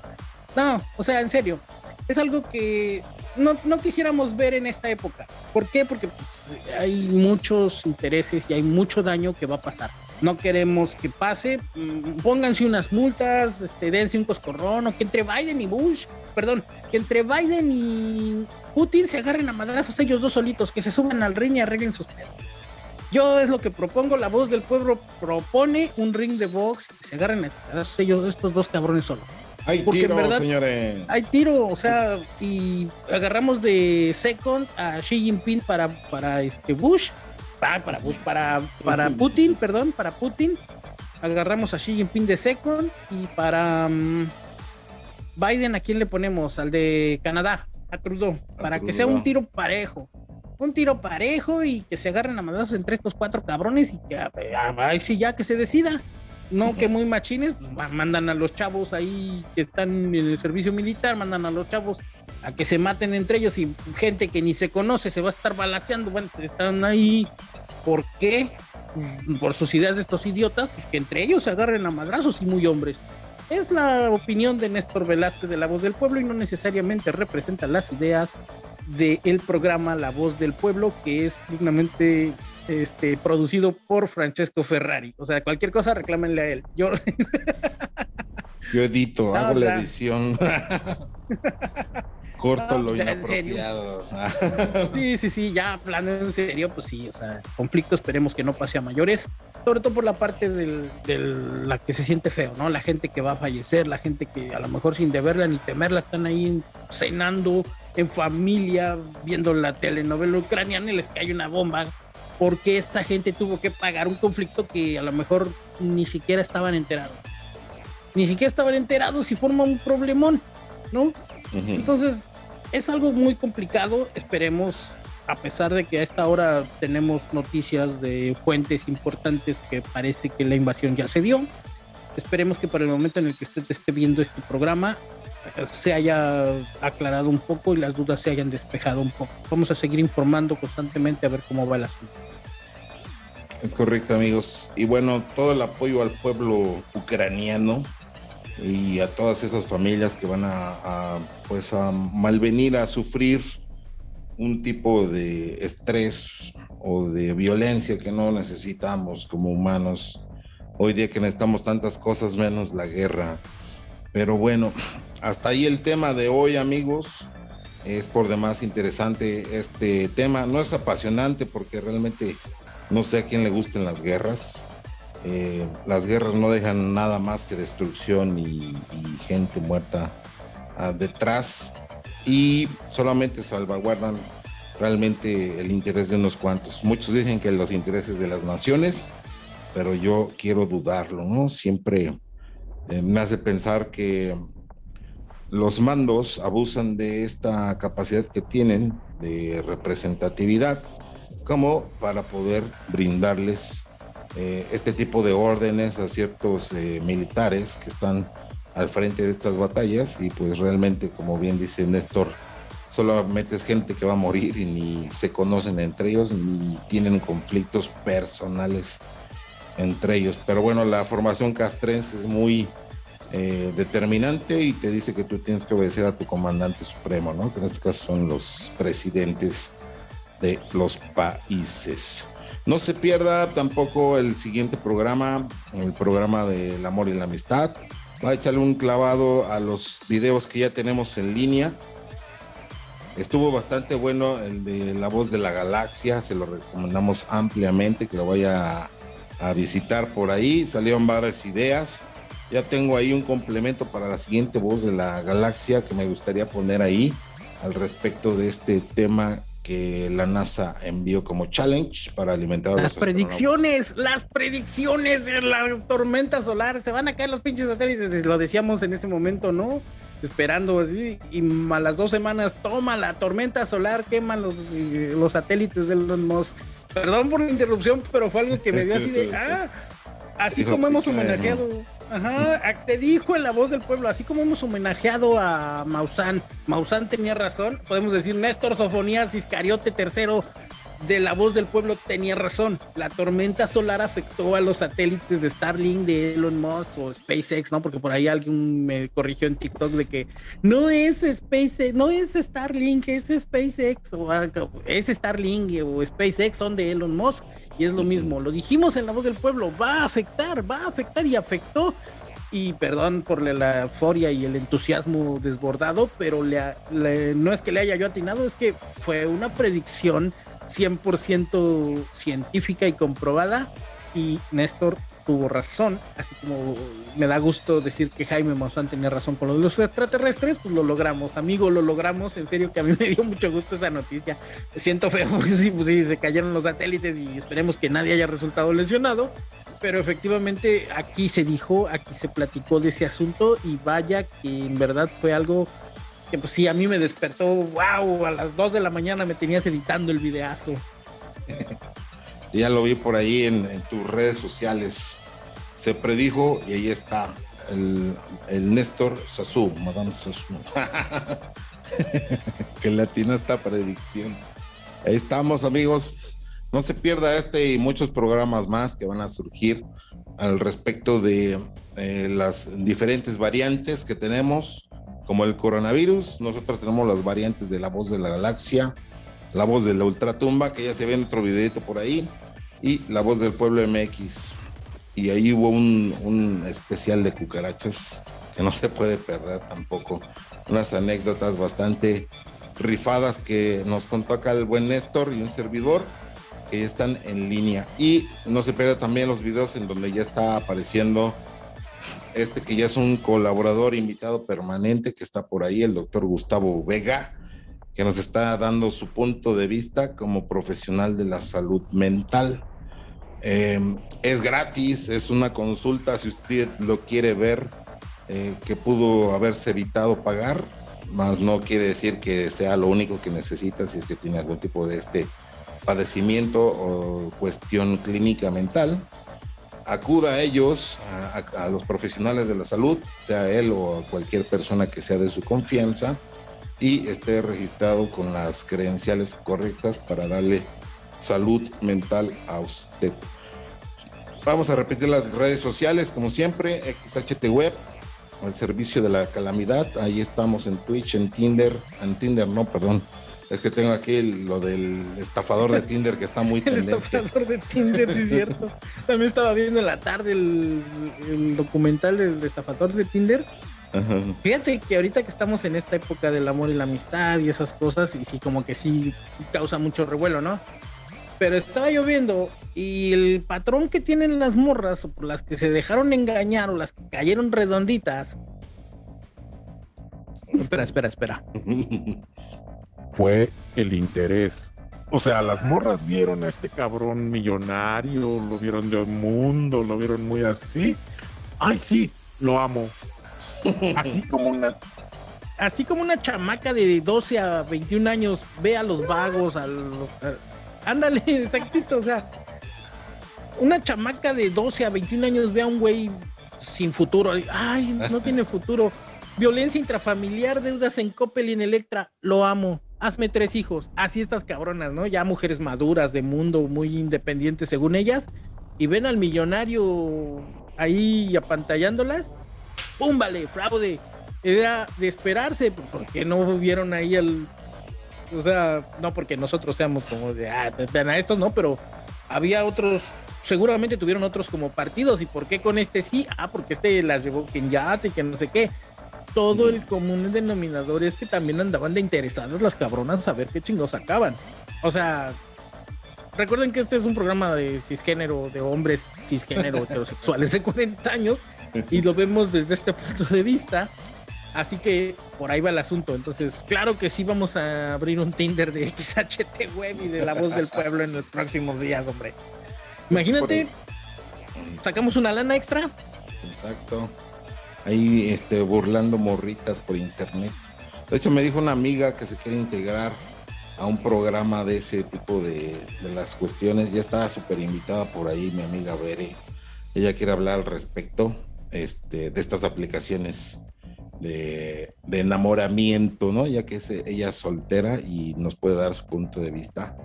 No, o sea, en serio. Es algo que no, no quisiéramos ver en esta época. ¿Por qué? Porque pues, hay muchos intereses y hay mucho daño que va a pasar no queremos que pase, mm, pónganse unas multas, este, dense un coscorrón, o que entre Biden y Bush, perdón, que entre Biden y Putin se agarren a madrazos ellos dos solitos, que se suban al ring y arreglen sus pedos. Yo es lo que propongo, la voz del pueblo propone un ring de box, que se agarren a madrazos ellos, estos dos cabrones solos. Hay tiro, verdad, señores. Hay tiro, o sea, y agarramos de second a Xi Jinping para, para este Bush Para para, para Putin, perdón, para Putin. Agarramos a Xi Jinping de second y para mm, Biden, ¿a quién le ponemos? Al de Canadá, a Trudeau, para que sea un tiro parejo. Un tiro parejo y que se agarren a madrazos entre estos cuatro cabrones y que ahí sí ya que se decida. No que muy machines, pues, mandan a los chavos ahí que están en el servicio militar, mandan a los chavos a que se maten entre ellos y gente que ni se conoce se va a estar balaseando. Bueno, están ahí. ¿Por qué? Por sus ideas de estos idiotas, pues, que entre ellos se agarren a madrazos y muy hombres. Es la opinión de Néstor Velázquez de La Voz del Pueblo y no necesariamente representa las ideas del programa La Voz del Pueblo, que es dignamente este, producido por Francesco Ferrari. O sea, cualquier cosa reclámenle a él. Yo, Yo edito, hago la edición. Corto lo inapropiado. sí, sí, sí, ya hablando en serio, pues sí, o sea, conflicto esperemos que no pase a mayores, sobre todo por la parte de la que se siente feo, ¿no? La gente que va a fallecer, la gente que a lo mejor sin deberla ni temerla están ahí cenando en familia, viendo la telenovela ucraniana y les cae una bomba, porque esta gente tuvo que pagar un conflicto que a lo mejor ni siquiera estaban enterados. Ni siquiera estaban enterados y forma un problemón, ¿no? Entonces, es algo muy complicado. Esperemos, a pesar de que a esta hora tenemos noticias de fuentes importantes que parece que la invasión ya se dio. Esperemos que para el momento en el que usted esté viendo este programa se haya aclarado un poco y las dudas se hayan despejado un poco. Vamos a seguir informando constantemente a ver cómo va el asunto. Es correcto, amigos. Y bueno, todo el apoyo al pueblo ucraniano y a todas esas familias que van a, pues a malvenir a sufrir un tipo de estrés o de violencia que no necesitamos como humanos. Hoy día que necesitamos tantas cosas menos la guerra. Pero bueno, hasta ahí el tema de hoy, amigos. Es por demás interesante este tema. No es apasionante porque realmente No sé a quién le gusten las guerras. Eh, las guerras no dejan nada más que destrucción y, gente muerta ah, detrás y solamente salvaguardan realmente el interés de unos cuantos. Muchos dicen que los intereses de las naciones, pero yo quiero dudarlo, ¿no? Siempre eh, me hace pensar que los mandos abusan de esta capacidad que tienen de representatividad como para poder brindarles eh, este tipo de órdenes a ciertos eh, militares que están al frente de estas batallas y pues realmente como bien dice Néstor solamente es gente que va a morir y ni se conocen entre ellos ni tienen conflictos personales entre ellos pero bueno la formación castrense es muy eh, determinante y te dice que tú tienes que obedecer a tu comandante supremo, ¿no? Que en este caso son los presidentes de los países. No se pierda tampoco el siguiente programa, el programa del amor y la amistad. Va a echarle un clavado a los videos que ya tenemos en línea. Estuvo bastante bueno el de La Voz de la Galaxia, se lo recomendamos ampliamente que lo vaya a, visitar por ahí. Salieron varias ideas. Ya tengo ahí un complemento para la siguiente voz de la galaxia que me gustaría poner ahí al respecto de este tema que la NASA envió como challenge para alimentar a las predicciones, las predicciones de la tormenta solar, se van a caer los pinches satélites, lo decíamos en ese momento, ¿no? Esperando así, y a las dos semanas, toma la tormenta solar, queman los, los satélites de los Musk. Perdón por la interrupción, pero fue algo que me dio así de, ah, así como hemos homenajeado. Ajá, te dijo en la voz del pueblo, así como hemos homenajeado a Maussan, Maussan tenía razón, podemos decir Néstor Sofonías Iscariote III de la voz del pueblo tenía razón. La tormenta solar afectó a los satélites de Starlink de Elon Musk o SpaceX, ¿no? Porque por ahí alguien me corrigió en TikTok de que no es SpaceX, no es Starlink, es SpaceX o es Starlink o SpaceX son de Elon Musk y es lo mismo, lo dijimos en la voz del pueblo, va a afectar, va a afectar y afectó. Y perdón por la euforia y el entusiasmo desbordado, pero no es que le haya yo atinado, es que fue una predicción 100% científica y comprobada. Y Néstor tuvo razón, así como me da gusto decir que Jaime Maussan tenía razón con los extraterrestres, pues lo logramos, amigo, lo logramos, en serio que a mí me dio mucho gusto esa noticia, siento feo, pues sí, pues sí, se cayeron los satélites y esperemos que nadie haya resultado lesionado, pero efectivamente aquí se dijo, aquí se platicó de ese asunto y vaya que en verdad fue algo que pues sí, a mí me despertó, wow, a las 2 de la mañana me tenías editando el videazo. ya lo vi por ahí en, tus redes sociales. Se predijo y ahí está el, el Néstor Sasú, Madame Sasú. que latina esta predicción. Ahí estamos, amigos. No se pierda este y muchos programas más que van a surgir al respecto de eh, las diferentes variantes que tenemos, como el coronavirus. Nosotros tenemos las variantes de la voz de la galaxia, la voz de la ultratumba, que ya se ve en otro videito por ahí, y La Voz del Pueblo MX. Y ahí hubo un, especial de cucarachas que no se puede perder tampoco. Unas anécdotas bastante rifadas que nos contó acá el buen Néstor y un servidor que están en línea. Y no se pierda también los videos en donde ya está apareciendo este que ya es un colaborador invitado permanente que está por ahí, el doctor Gustavo Vega que nos está dando su punto de vista como profesional de la salud mental. Em, es gratis, es una consulta si usted lo quiere ver, eh, que pudo haberse evitado pagar, más no quiere decir que sea lo único que necesita si es que tiene algún tipo de este padecimiento o cuestión clínica mental. Acuda a ellos, a, los profesionales de la salud, sea él o cualquier persona que sea de su confianza y esté registrado con las credenciales correctas para darle salud mental a usted. Vamos a repetir las redes sociales, como siempre, XHT Web, el servicio de la calamidad. Ahí estamos en Twitch, en Tinder, en Tinder no, perdón. Es que tengo aquí lo del estafador de Tinder que está muy El estafador de Tinder, sí es cierto. También estaba viendo en la tarde el, el documental del estafador de Tinder Fíjate que ahorita que estamos en esta época del amor y la amistad y esas cosas, y sí, como que sí causa mucho revuelo, ¿no? Pero estaba lloviendo y el patrón que tienen las morras o por las que se dejaron engañar o las que cayeron redonditas. Espera, espera, espera. Fue el interés. O sea, las morras vieron a este cabrón millonario, lo vieron de un mundo, lo vieron muy así. Ay, sí, lo amo. Así como una así como una chamaca de 12 a 21 años ve a los vagos, a los, ándale, exactito, o sea, una chamaca de 12 a 21 años ve a un güey sin futuro, ay, no tiene futuro, violencia intrafamiliar, deudas en Coppel y en Electra, lo amo, hazme tres hijos, así estas cabronas, ¿no? Ya mujeres maduras de mundo, muy independientes según ellas, y ven al millonario ahí apantallándolas, ¡pum! Vale, fraude era de esperarse, porque no vieron ahí el. O sea, no porque nosotros seamos como de, ah, a estos, no, pero había otros, seguramente tuvieron otros como partidos. ¿Y por qué con este sí? Ah, porque este las llevó quien y que no sé qué. Todo el común denominador es que también andaban de interesadas las cabronas a ver qué chingos sacaban. O sea, recuerden que este es un programa de cisgénero, de hombres cisgénero heterosexuales de 40 años, y lo vemos desde este punto de vista. Así que por ahí va el asunto. Entonces, claro que sí vamos a abrir un Tinder de XHT Web y de la voz del pueblo en los próximos días, hombre. Imagínate, sacamos una lana extra. Exacto. Ahí este, burlando morritas por internet. De hecho, me dijo una amiga que se quiere integrar a un programa de ese tipo de, de las cuestiones. Ya estaba súper invitada por ahí mi amiga Bere. Ella quiere hablar al respecto este, de estas aplicaciones de, enamoramiento, ¿no? Ya que ella es soltera y nos puede dar su punto de vista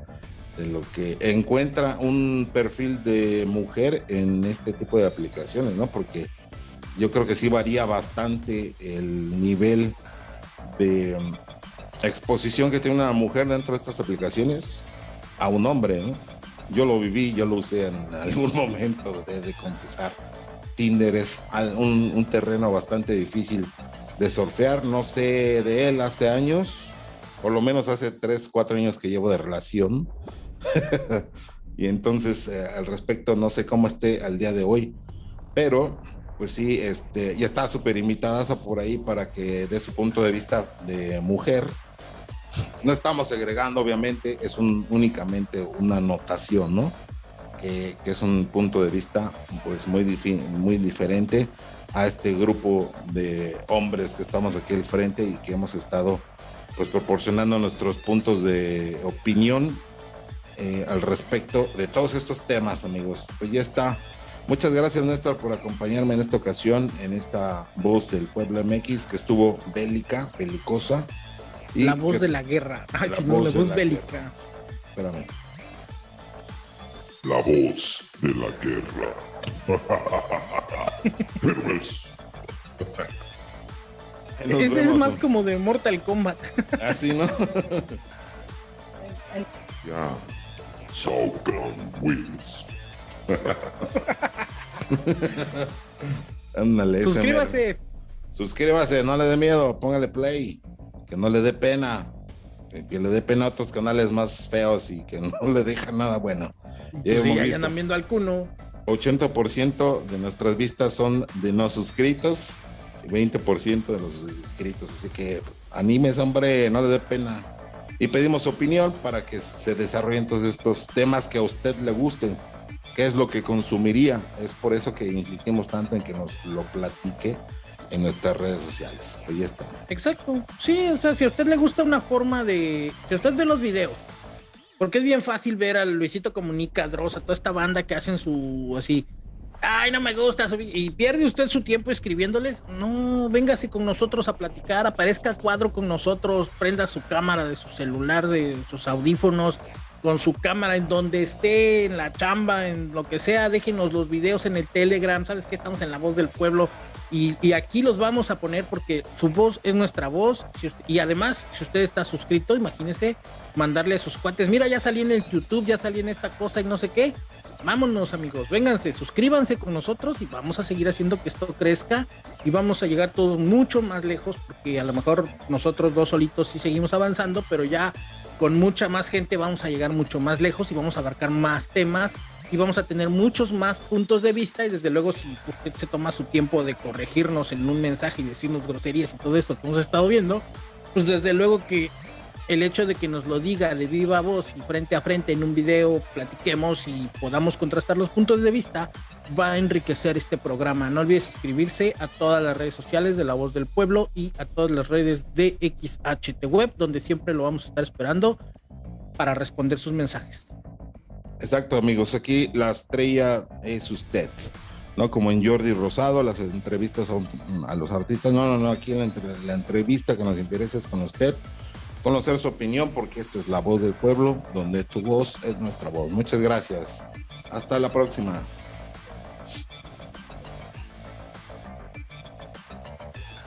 de lo que encuentra un perfil de mujer en este tipo de aplicaciones, ¿no? Porque yo creo que sí varía bastante el nivel de exposición que tiene una mujer dentro de estas aplicaciones a un hombre, ¿no? Yo lo viví, yo lo usé en algún momento, de, de confesar. Tinder es un, terreno bastante difícil de surfear, no sé de él hace años, por lo menos hace 3, 4 años que llevo de relación. y entonces eh, al respecto no sé cómo esté al día de hoy, pero pues sí, este, ya está súper invitada por ahí para que dé su punto de vista de mujer. No estamos segregando, obviamente, es un, únicamente una anotación, ¿no? Que, que, es un punto de vista pues muy, muy diferente a este grupo de hombres que estamos aquí al frente y que hemos estado pues proporcionando nuestros puntos de opinión eh, al respecto de todos estos temas, amigos. Pues ya está. Muchas gracias, Néstor, por acompañarme en esta ocasión, en esta voz del pueblo MX que estuvo bélica, belicosa. Y la voz de la guerra. Ay, la, voz, la voz bélica. Espérame. La voz de la guerra. Este es más como de Mortal Kombat. Así, ¿no? ya. Saucon Wheels. Ándale. Suscríbase. Suscríbase, no le dé miedo, póngale play. Que no le dé pena. Que le dé pena a otros canales más feos y que no le deja nada bueno. Pues sí, ya andan viendo al cuno. 80% de nuestras vistas son de no suscritos y 20% de los suscritos. Así que animes, hombre, no le dé pena. Y pedimos opinión para que se desarrollen todos estos temas que a usted le gusten. ¿Qué es lo que consumiría? Es por eso que insistimos tanto en que nos lo platique en nuestras redes sociales. Pues ya está. Exacto. Sí, o sea, si a usted le gusta una forma de. Si usted ve los videos porque es bien fácil ver al Luisito Comunica, Drosa, toda esta banda que hacen su así. Ay, no me gusta. Y pierde usted su tiempo escribiéndoles. No, véngase con nosotros a platicar, aparezca cuadro con nosotros, prenda su cámara de su celular, de sus audífonos, con su cámara en donde esté, en la chamba, en lo que sea, déjenos los videos en el Telegram, sabes que estamos en la voz del pueblo y, aquí los vamos a poner porque su voz es nuestra voz. Y además si usted está suscrito, imagínese mandarle a sus cuates, mira ya salí en el YouTube, ya salí en esta cosa y no sé qué, vámonos amigos, vénganse, suscríbanse con nosotros y vamos a seguir haciendo que esto crezca y vamos a llegar todos mucho más lejos porque a lo mejor nosotros dos solitos sí seguimos avanzando, pero ya con mucha más gente vamos a llegar mucho más lejos y vamos a abarcar más temas y vamos a tener muchos más puntos de vista y desde luego si usted se toma su tiempo de corregirnos en un mensaje y decirnos groserías y todo esto que hemos estado viendo, pues desde luego que el hecho de que nos lo diga de viva voz y frente a frente en un video, platiquemos y podamos contrastar los puntos de vista, va a enriquecer este programa. No olvides suscribirse a todas las redes sociales de La Voz del Pueblo y a todas las redes de XHT Web, donde siempre lo vamos a estar esperando para responder sus mensajes. Exacto, amigos. Aquí la estrella es usted. ¿no? Como en Jordi Rosado, las entrevistas a, los artistas. No, no, no, aquí la entrevista que nos interesa es con usted conocer su opinión porque esta es la voz del pueblo, donde tu voz es nuestra voz. Muchas gracias. Hasta la próxima.